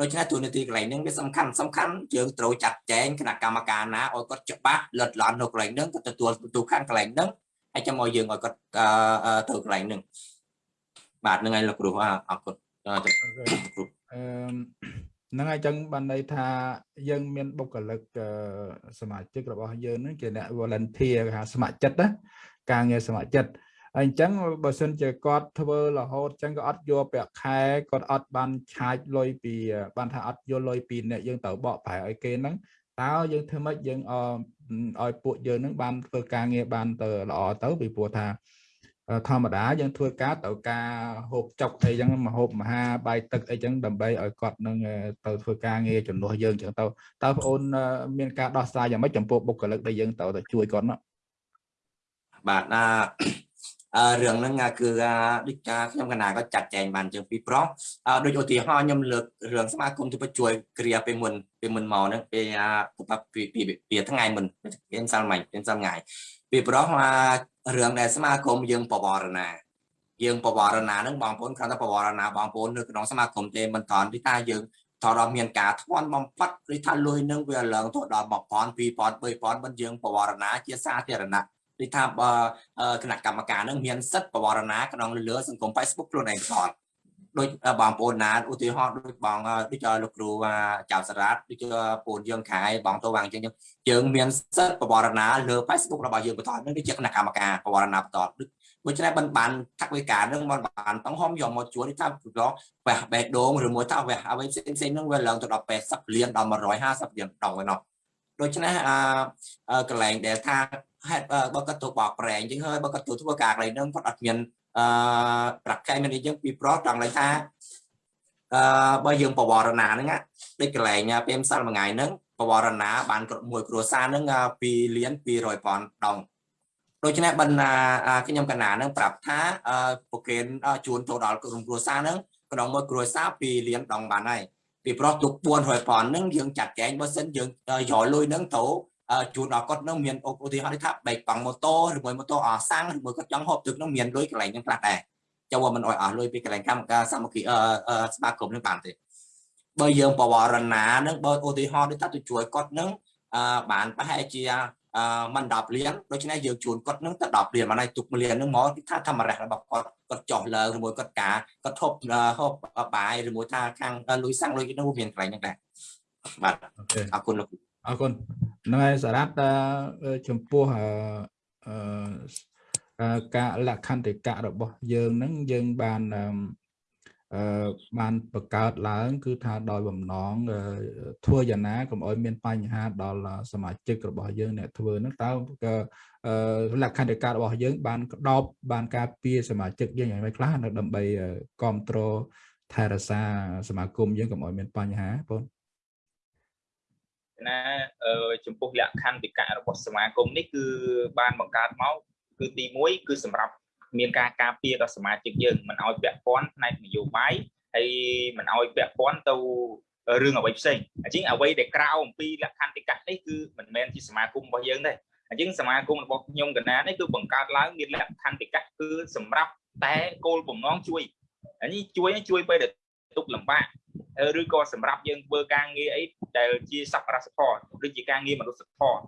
ដូច្នេះទូនាទីកន្លែងហ្នឹងវាសំខាន់សំខាន់យើងត្រូវចាត់ចែងគណៈកម្មការណាឲ្យគាត់ច្បាស់លិតលន់នៅកន្លែងហ្នឹងគាត់ទទួលបន្ទុកខាងកន្លែងហ្នឹងហើយចាំឲ្យយើងឲ្យគាត់ទៅកន្លែងហ្នឹងបាទហ្នឹងហើយលោកគ្រូអរគុណអឺហ្នឹងហើយចឹងបានន័យថាយើងមានបុគ្គលិកសមាជិករបស់យើងនឹងជាអ្នក volunteer គេហៅស្ម័គ្រចិត្តណាការងារស្ម័គ្រចិត្ត ហើយអញ្ចឹងបើសិនជាគាត់ធ្វើរហូតអញ្ចឹងក៏អត់យកប្រាក់ខែគាត់អត់បានឆាចលុយពីបានថាអត់យកលុយពីអ្នកយើងទៅបកប្រែឲ្យគេហ្នឹងតើយើងធ្វើម៉េចយើងឲ្យពួកយើងនឹងបានធ្វើការងារបានទៅល្អទៅពីព្រោះថាធម្មតាយើងធ្វើការទៅការហូបចុកអីចឹងមកហូបមហាបាយទឹកអីចឹងដើម្បីឲ្យគាត់នឹងទៅធ្វើការងារជំនួសយើងចឹងទៅតើបងអូនមានការដោះស្រាយយ៉ាងម៉េចចំពោះបុគ្គលិកដែលយើងទៅទៅជួយគាត់នោះបាទណាអឺ រឿងហ្នឹងគឺដូចថាខ្ញុំកណាក៏ចាត់ចែងបានជាងពីប្រុសដូចឧទាហរណ៍ខ្ញុំលើករឿងសមាគមទៅជួយគ្រាពេលមុនពេលមុនមកហ្នឹងពេលពីពីពីថ្ងៃមុនពេលសាល់មិញពេលសាល់ថ្ងៃពីប្រុសរឿងដែលសមាគមយើងបវរណាយើងបវរណាហ្នឹងបងប្អូនគ្រាន់តែបវរណាបងប្អូននៅក្នុងសមាគមទេមិនតាន់ទីថាយើងតដល់មានការធ្ងន់បំផាត់ឬថាលុយនឹងវាឡើងទៅដល់1000 2000 3000មិនយើងបវរណាជាសាធារណៈ នេះថាបើគណៈកម្មការនឹងមានសិទ្ធិបវរណាក្នុងលើសង្គម Facebook ខ្លួនឯងផ្ទាល់ដូចបងប្អូនណាឧទាហរណ៍ដូចបងដូចលោកគ្រូចៅសារ៉ាត់ដូចពូនយើងខែបងតូវាងជាងយើងមានសិទ្ធិបវរណាលើ Facebook របស់យើងបន្តនឹងជាគណៈកម្មការបវរណាបន្តដូច្នេះបានបានថាវិការនឹងបានបានតង្ហមយកមកជួលថាប្រឡងវះបេះដូងឬមួយថាវះអ្វីផ្សេងៗនឹងវាឡើងទៅដល់80លានដល់150លានដងឯណោះ ដូច្នេះអឺកន្លែងដែលថាហេតុបើគាត់ទៅបោកប្រែងអញ្ចឹងហើយបើគាត់ទៅធ្វើការកន្លែងហ្នឹងគាត់អត់មានអឺប្រកែមានអីចឹងពីប្រុសចង់ឡើងថាអឺបើយើងបវរណាហ្នឹងដូចកន្លែងពេលម្សិលមួយថ្ងៃហ្នឹងបវរណាបានមួយគ្រួសារហ្នឹង2លាន200ពាន់ដងដូច្នេះបណ្ណាខ្ញុំកណានឹងប្រាប់ថាប្រកេនជួនទៅដល់ក្រុមគ្រួសារហ្នឹងក្នុងមួយគ្រួសារ2លានដងបានហើយ ពីប្រុសទុក400ពាន់ហ្នឹងយើងចាត់ចែងបើសិនយើងយកលុយហ្នឹងទៅជួនដល់គាត់នឹងមានឧទាហរណ៍ថាបែកប៉ង់ម៉ូតូឬមួយម៉ូតូអសាំងឬមួយគាត់ចង់ហូបទឹកនឹងមានលុយកន្លែងហ្នឹងខ្លះដែរចូលមិនអោយអស់លុយពីកន្លែងកម្មការសាមគ្គីស្មាគមនឹងបានទេបើយើងបវរណានឹងបើឧទាហរណ៍ដូចថាទៅជួយគាត់នឹងបានប្រហែលជា មិន10លានដូច្នេះយើងជួនគាត់នឹងទៅ10លានមកហើយទុក1លាននឹងមកថាធម្មរៈរបស់គាត់គាត់ចោះឡើងឬមួយគាត់ការគាត់ធប់ហូបបាយឬមួយថាខាងលុយសាំងលុយនោះមានកន្លែងហ្នឹងដែរបាទអរគុណលោកអរគុណហ្នឹងហើយសារ៉ាត់ចំពោះអឺការលក្ខន្តិកៈរបស់យើងហ្នឹងយើងបានអឺ បានបង្កើតឡើង គឺថាដោយបំណងធ្វើយ៉ាងណាកុំឲ្យមានបញ្ហាដល់សមាជិករបស់យើងអ្នកធ្វើហ្នឹងតើលក្ខន្តិកៈរបស់យើង បានក្តោបបានការពារសមាជិកយើងយ៉ាងម៉េចខ្លះនៅដើម្បីគ្រប់គ្រងថែរក្សាសមាគមយើងកុំឲ្យមានបញ្ហាបងណាចំពោះលក្ខខណ្ឌវិកៈរបស់សមាគមនេះគឺបានបង្កើតមកគឺទី1គឺសម្រាប់ មានការការពារដល់សមាជិកយើងមិនឲ្យពាក់ព័ន្ធផ្នែកនយោបាយហើយមិនឲ្យពាក់ព័ន្ធទៅរឿងអ្វីផ្សេងអញ្ចឹងអ្វីដែលក្រៅអំពីលក្ខន្តិកៈនេះគឺមិនមែនជាសមាគមរបស់យើងទេអញ្ចឹងសមាគមរបស់ខ្ញុំកណានេះគឺបង្កើតឡើងមានលក្ខន្តិកៈគឺសម្រាប់តែគោលបំណងជួយអានេះជួយជួយពេលដែលទុកលំបាកឬក៏សម្រាប់យើងធ្វើការងារអីដែលជាសប្បុរសធម៌ដូចជាការងារមនុស្សធម៌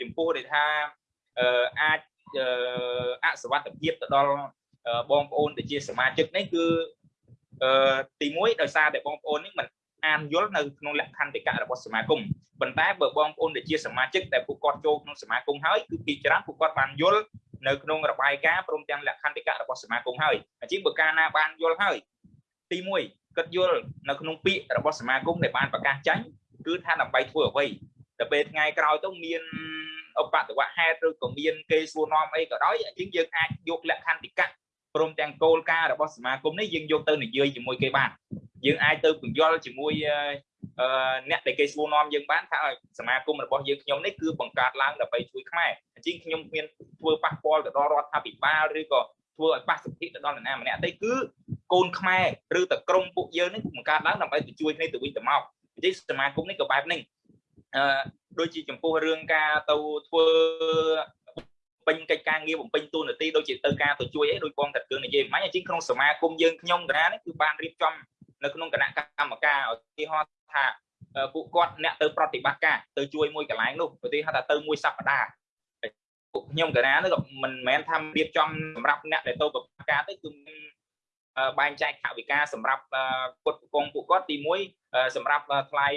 ចំពោះដែលថាអាច អសវត្ថភាពទៅដល់បងប្អូនដែលជាសមាជិកនេះគឺទី1ដោយសារតែបងប្អូននេះមិនអានយល់នៅក្នុងលក្ខន្តិកៈរបស់សមាគមប៉ុន្តែបើបងប្អូនដែលជាសមាជិកដែលពួកគាត់ចូលក្នុងសមាគមហើយគឺពីច្រើនពួកគាត់បានយល់នៅក្នុងរបាយការណ៍ព្រមទាំងលក្ខន្តិកៈរបស់សមាគមហើយអញ្ចឹងបើកាលណាបានយល់ហើយទី1គាត់យល់នៅក្នុងពាក្យរបស់សមាគមដែលបានប្រកាសចាញ់គឺថាដើម្បីធ្វើអ្វី តែពេលថ្ងៃក្រោយទៅមានឧបតវហេតុឬក៏មានគេសួរនាំអីក៏ដោយអញ្ចឹងយើងអាចយកលក្ខន្តិកៈព្រមទាំងគោលការណ៍របស់សមាគមនេះយើងយកទៅនិយាយជាមួយគេបានយើងអាចទៅពន្យល់ជាមួយអ្នកដែលគេសួរនាំយើងបានថាសមាគមរបស់យើងខ្ញុំនេះគឺបង្កើតឡើងដើម្បីជួយខ្មែរអញ្ចឹងខ្ញុំមានធ្វើប៉ះពាល់ទៅដល់រដ្ឋាភិបាលឬក៏ធ្វើឲ្យប៉ះសិទ្ធិទៅដល់នរណាម្នាក់ទេគឺកូនខ្មែរឬតក្រុមពួកយើងនេះបង្កើតឡើងដើម្បីទៅជួយគ្នាទៅវិញទៅមកអញ្ចឹងសមាគមនេះក៏បែបនេះអឺ ដូចជាចំពោះរឿងការទៅធ្វើពេញកិច្ចការងារបំពេញតួនាទីដូចជាទៅការទៅជួយអីដូចបងតាគ្រឿងនិយាយមិញអញ្ចឹងក្នុងសមាគមយើងខ្ញុំកណានេះគឺបានរៀបចំនៅក្នុងគណៈកម្មការឧទាហរណ៍ថាពួកគាត់អ្នកទៅប្រតិបត្តិការទៅជួយមួយកន្លែងនោះឧទាហរណ៍ថាទៅមួយសប្តាហ៍ពួកខ្ញុំកណានេះក៏មិនមែនថារៀបចំសម្រាប់អ្នកដែលទៅប្រតិបត្តិការទេគឺមាន បែងចែកថវិកាសម្រាប់គាត់កងពួកគាត់ទី1សម្រាប់ថ្លៃ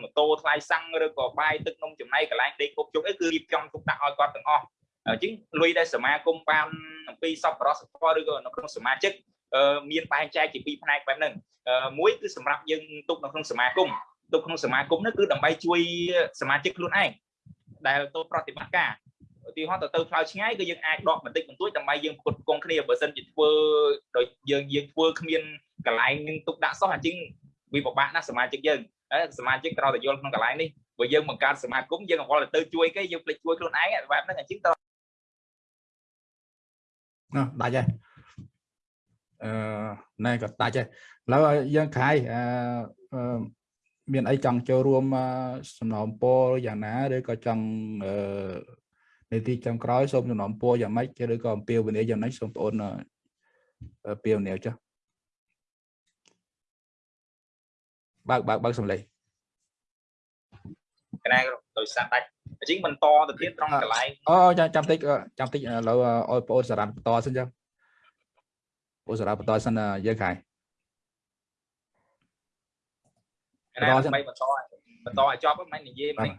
ម៉ូតូថ្លៃសាំងឬក៏បាយទឹកនំចំណីកន្លែងដេកគប់ជុកអីគឺរៀបចំទុកដាក់ឲ្យគាត់ទាំងអស់អញ្ចឹងលុយដែលសមាគមបានអំពីសប្បុរសធម៌ឬក៏នៅក្នុងសមាជិកមានបែងចែកជាពីរផ្នែកបែបហ្នឹងមួយគឺសម្រាប់យើងទុកនៅក្នុងសមាគមទុកក្នុងសមាគមនោះគឺដើម្បីជួយសមាជិកខ្លួនឯងដែលទៅប្រតិបត្តិការ ឧទាហរណ៍ទៅទៅផ្លូវឆ្ងាយគឺយើងអាចដកបន្តិចបន្តួចដើម្បីយើងផ្គត់ផ្គង់គ្នាបើសិនជាធ្វើដោយយើងយើងធ្វើគ្មានកន្លែងនឹងទុកដាក់សោះអញ្ចឹងវាពិបាកណាស់សមាជិកយើងសមាជិកត្រូវតែយល់ក្នុងកន្លែងនេះបើយើងបង្កើតសមាគមយើងអង្វល់ទៅជួយគេយើងភ្លេចជួយខ្លួនឯងបែបហ្នឹងអញ្ចឹងត្រូវណោះដាច់ហើយអឺណែក៏ដាច់ហើយឥឡូវយើងខាយអឺមានអីចង់ចូលរួមសំណូមពរយ៉ាងណាឬក៏ចង់អឺ នីតិចុងក្រោយសូមសំណូមពរយ៉ាងម៉េចឬក៏អំពាវនាវយ៉ាងម៉េចសូមបងអូនពាវនាវចុះបើកបើកបើកសំឡេងកណាដោយសារដាច់អញ្ចឹងបន្តទៅទៀតត្រង់កន្លែងអូចាំចាំតិចចាំតិចឥឡូវឲ្យបងអូនសារ៉ាត់បន្តសិនចឹងបងសារ៉ាត់បន្តសិនយើងខាយកណាដើម្បីបន្ត បន្តឲ្យចប់មិននិយាយមិន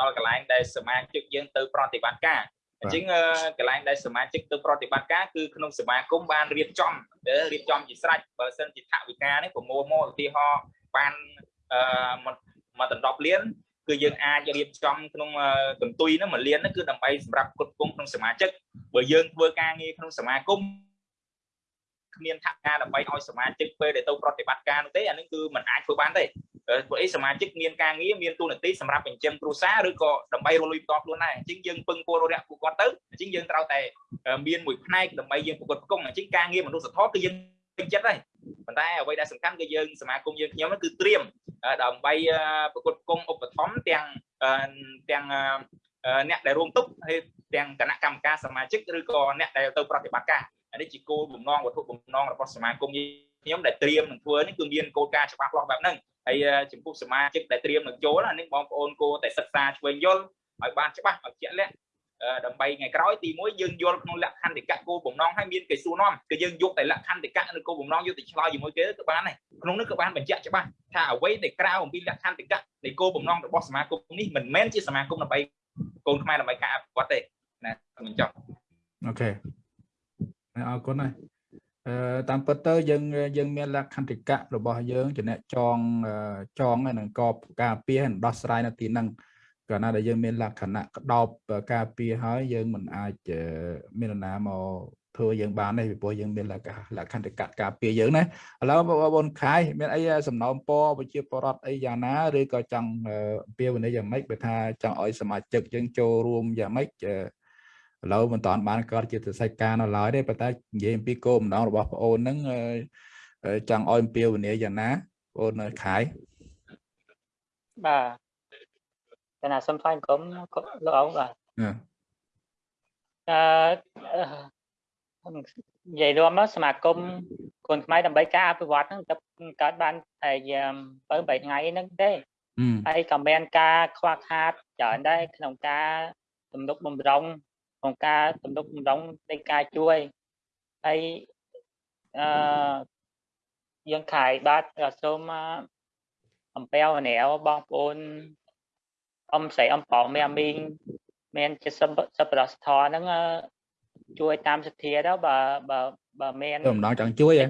ដល់កន្លែងដែលសមាជិកយើងទៅប្រតិបត្តិការអញ្ចឹងកន្លែងដែលសមាជិកទៅប្រតិបត្តិការគឺក្នុងសមាគមបានរៀបចំរៀបចំជាស្រេចបើសិនជាថវិកានេះប្រមូលមកឧទាហរណ៍បានអឺមកដណ្ដប់លានគឺយើងអាចរៀបចំក្នុងកន្ទុយហ្នឹងមួយលានហ្នឹងគឺដើម្បីសម្រាប់គ្រប់គ្រងក្នុងសមាជិកបើយើងធ្វើការងារក្នុងសមាគមគ្មានថវិកាដើម្បីឲ្យសមាជិកពេលដែលទៅប្រតិបត្តិការនោះទេអានេះគឺมันអាចធ្វើបានទេ ព្រោះអីសមាជិកមានការងារមានទូនាទីសម្រាប់បញ្ចឹមគ្រួសារឬក៏ដើម្បីរលួយបន្តខ្លួនដែរអញ្ចឹងយើងពឹងពលរដ្ឋពួកគាត់ទៅអញ្ចឹងយើងត្រូវតែមានមួយផ្នែកដើម្បីយើងប្រកួតប្រគំអញ្ចឹងការងារមនុស្សធម៌គឺយើងពេញចិត្តហើយប៉ុន្តែអ្វីដែលសំខាន់គឺយើងសមាគមយើងខ្ញុំគឺត្រៀមដើម្បីប្រកួតប្រគំឧបត្ថម្ភទាំងទាំងអ្នកដែលរួមទុកហើយទាំងគណៈកម្មការសមាជិកឬក៏អ្នកដែលទៅប្រតិបត្តិការនេះជាគោលបំណងវត្ថុបំណងរបស់សមាគមខ្ញុំដែលត្រៀមនឹងធ្វើនេះគឺមានគោលការណ៍ច្បាស់លាស់បែបហ្នឹង ហើយចំពោះសមាជិកដែលត្រៀមនឹងចូលអានេះបងប្អូនគួរតែសិក្សាឆ្វេងយល់ឲ្យបានច្បាស់ឲ្យជាក់លាក់ដើម្បីថ្ងៃក្រោយទី1យើងយល់ក្នុងលក្ខន្តិកៈគោលបំណងហើយមានគេសួរនាំគឺយើងយកតែលក្ខន្តិកៈនិងគោលបំណងយកទៅឆ្លើយជាមួយគេក៏បានដែរក្នុងនោះក៏បានបញ្ជាក់ច្បាស់ថាអ្វីដែលក្រៅអំពីលក្ខន្តិកៈនៃគោលបំណងរបស់សមាគមនេះមិនមែនជាសមាគមដើម្បីកូនខ្មែរដើម្បីការអភិវឌ្ឍទេណាខ្ញុំចង់អូខេអរគុណហើយអឺ តាមពិតទៅយើងយើងមានលក្ខន្តិកៈរបស់យើងជាអ្នកចងចងនឹងកបការពារដោះស្រាយនៅទីហ្នឹងកាលណាដែលយើងមានលក្ខណៈក្តោបការពារហើយយើងមិនអាចមាននរណាមកធ្វើយើងបានទេពីព្រោះយើងមានលក្ខលក្ខន្តិកៈការពារយើងណាឥឡូវបងប្អូនខាយមានអីសំណូមពរវិជាបរដ្ឋអីយ៉ាងណាឬក៏ចង់ពាវនាយ៉ាងម៉េចបើថាចង់ឲ្យសមាជិកយើងចូលរួមយ៉ាងម៉េច ឥឡូវមិនតាន់បានកើតជាសច្ចការនៅឡើយទេប៉ុន្តែនិយាយអំពីគោលបំណងរបស់បងអូនហ្នឹងចង់ឲ្យអំពាវនាយ៉ាងណាបងអូនខាយបាទតែណាសុំថ្លែងក្រុមលោកអង្គបាទអឺនិយាយរួមមកសមាគមកូនខ្មែរដើម្បីការអភិវឌ្ឍហ្នឹងទៅកើតបានតែ7 8ថ្ងៃហ្នឹងទេហើយក៏មានការខ្វះខាតច្រើនដែរក្នុងការទំនុកបំរុង ក្នុងការទំនុកបំរុងនៃការជួយហើយអឺយើងខายបាទសូមអំពាវនាវបងប្អូនអ៊ំស្រីអ៊ំបងមេមីងមានជាសសប្បុរសធម៌ហ្នឹងជួយតាមសទ្ធាទៅបើបើបើមានបំណងចង់ជួយហ៎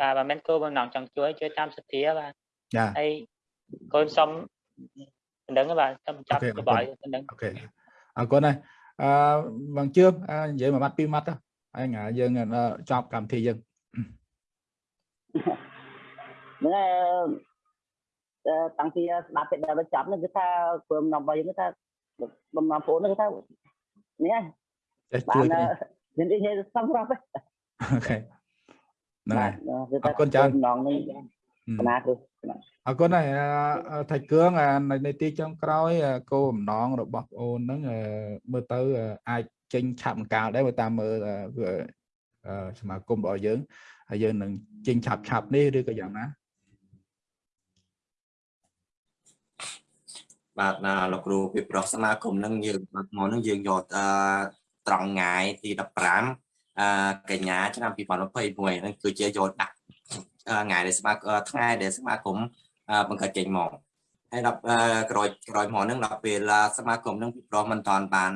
បាទបើមានគោលបំណងចង់ជួយជួយតាមសទ្ធាបាទចាហើយកូនសុំប៉ុណ្្នឹងបាទចាំចាប់ក្បាយប៉ុណ្្នឹងអូខេអរគុណហើយ អឺបងជឿនិយាយមួយម៉ាត់ពីរម៉ាត់ទៅហើយថ្ងៃយើងចប់កម្មវិធីយើងហ្នឹងតាំងពីស្ដាប់ពីដល់ចប់នេះគឺថាព្រមនាំរបស់យើងគឺថាបំណងបងគឺថានេះហើយបាននិយាយសំរាប់អូខេហ្នឹងហើយអរគុណច្រើនបំណងនេះណាគឺ អរគុណហើយថៃគឿងនៅទីចុងក្រោយគោលបំណងរបស់បងអូនហ្នឹងមើលទៅអាចចេញឆាប់អង្កាលដែរបើតាមមើលសមាគមរបស់យើងហើយយើងនឹងចេញឆាប់ឆាប់នេះឬក៏យ៉ាងណាបាទណាលោកគ្រូពីប្រុសសមាគមនឹងយើងបាទមកនឹងយើងយកអឺត្រង់ថ្ងៃទី15អឺកញ្ញាឆ្នាំ2021ហ្នឹងគឺជាយកដាក់ ថ្ងៃដែលសមាថ្ងៃដែលសមាគមបង្កើតចេញមកហើយដល់ក្រោយក្រោយមកហ្នឹងដល់ពេលសមាគមហ្នឹងពីប្រុសមិនតាន់បាន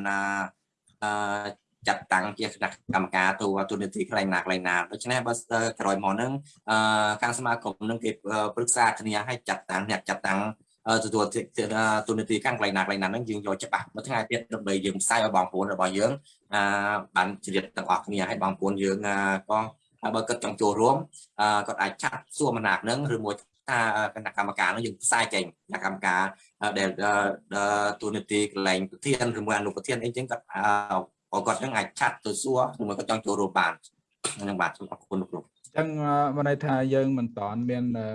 អឺចាត់តាំងជាគណៈកម្មការទូទូនីតិខ្លៃណាខ្លៃណាដូច្នេះបើក្រោយមកហ្នឹងអឺខាងសមាគមហ្នឹងគេប្រឹក្សាគ្នាឲ្យចាត់តាំងអ្នកចាត់តាំងទទួលទូនីតិខាងកន្លែងណាកន្លែងណាហ្នឹងយើងយកច្បាស់មួយថ្ងៃទៀតដើម្បីយើងផ្សាយឲ្យបងប្អូនរបស់យើងបានជ្រាបទាំងអស់គ្នាឲ្យបងប្អូនយើងក៏ បើគាត់ចង់ចូលរួមគាត់អាចចាត់សួរមណាក់ហ្នឹងឬមួយថាគណៈកម្មការហ្នឹងយើងផ្សាយចេញគណៈកម្មការដែលទូនីតិកន្លែងប្រធានឬមួយអនុប្រធានអីចឹងគាត់ក៏គាត់នឹងអាចឆាត់ទៅសួរឬមួយក៏ចង់ចូលរួមបានហ្នឹងបាទសូមអរគុណលោកគ្រូចឹងអឺមកន័យថាយើងមិនតាន់មានអឺ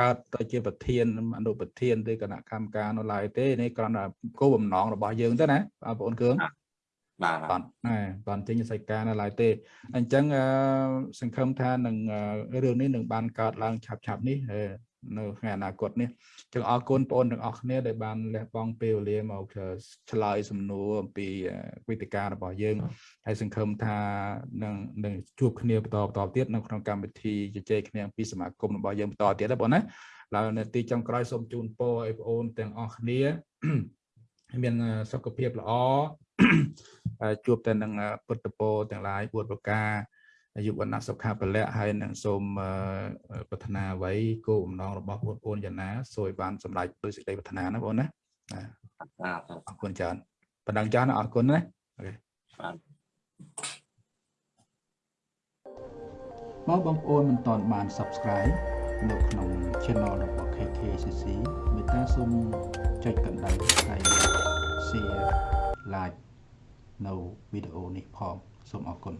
កើតទៅជាប្រធានអនុប្រធានឬគណៈកម្មការនៅឡើយទេនេះគ្រាន់តែគោលបំណងរបស់យើងទៅណាបងប្អូនគ្រឿង បាទបាទណែបានចេញសៃការនៅឡើយទេអញ្ចឹងអឺសង្ឃឹមថានឹងអឺរឿងនេះនឹងបានកើតឡើងឆាប់ឆាប់ៗនេះអឺនៅថ្ងៃអនាគតនេះអញ្ចឹងអរគុណបងប្អូនទាំងអស់គ្នាដែលបានលះបង់ពេលវេលាមកឆ្លើយសំណួរអំពីអឺវេទិការបស់យើងហើយសង្ឃឹមថានឹងនឹងជួបគ្នាបន្តបន្តទៀតនៅក្នុងកម្មវិធីជជែកគ្នាអំពីសមាគមរបស់យើងបន្តទៀតណាបងណាឡើយនៅទីចុងក្រោយសូមជូនពរឲ្យបងប្អូនទាំងអស់គ្នាមានសុខភាពល្អហើយ ជួបតែនឹងពុទ្ធពរទាំងឡាយពួតប្រការអាយុវណ្ណៈសុខៈពលៈហើយនឹងសូមអឺប្រាថ្នាអ្វីគោលបំណងរបស់បងប្អូនយ៉ាងណាសូមឲ្យបានសម្រេចដោយសេចក្តីប្រាថ្នាណាបងណាបាទអរគុណច្រើនបណ្ដឹងច្រើនណាអរគុណណាបាទមកបងប្អូនមិនទាន់បាន Subscribe នៅក្នុង Channel របស់ KKCC មេត្តាសូមចុចកណ្ដឹងហើយ Share Like នៅវីដេអូនេះផងសូមអរគុណ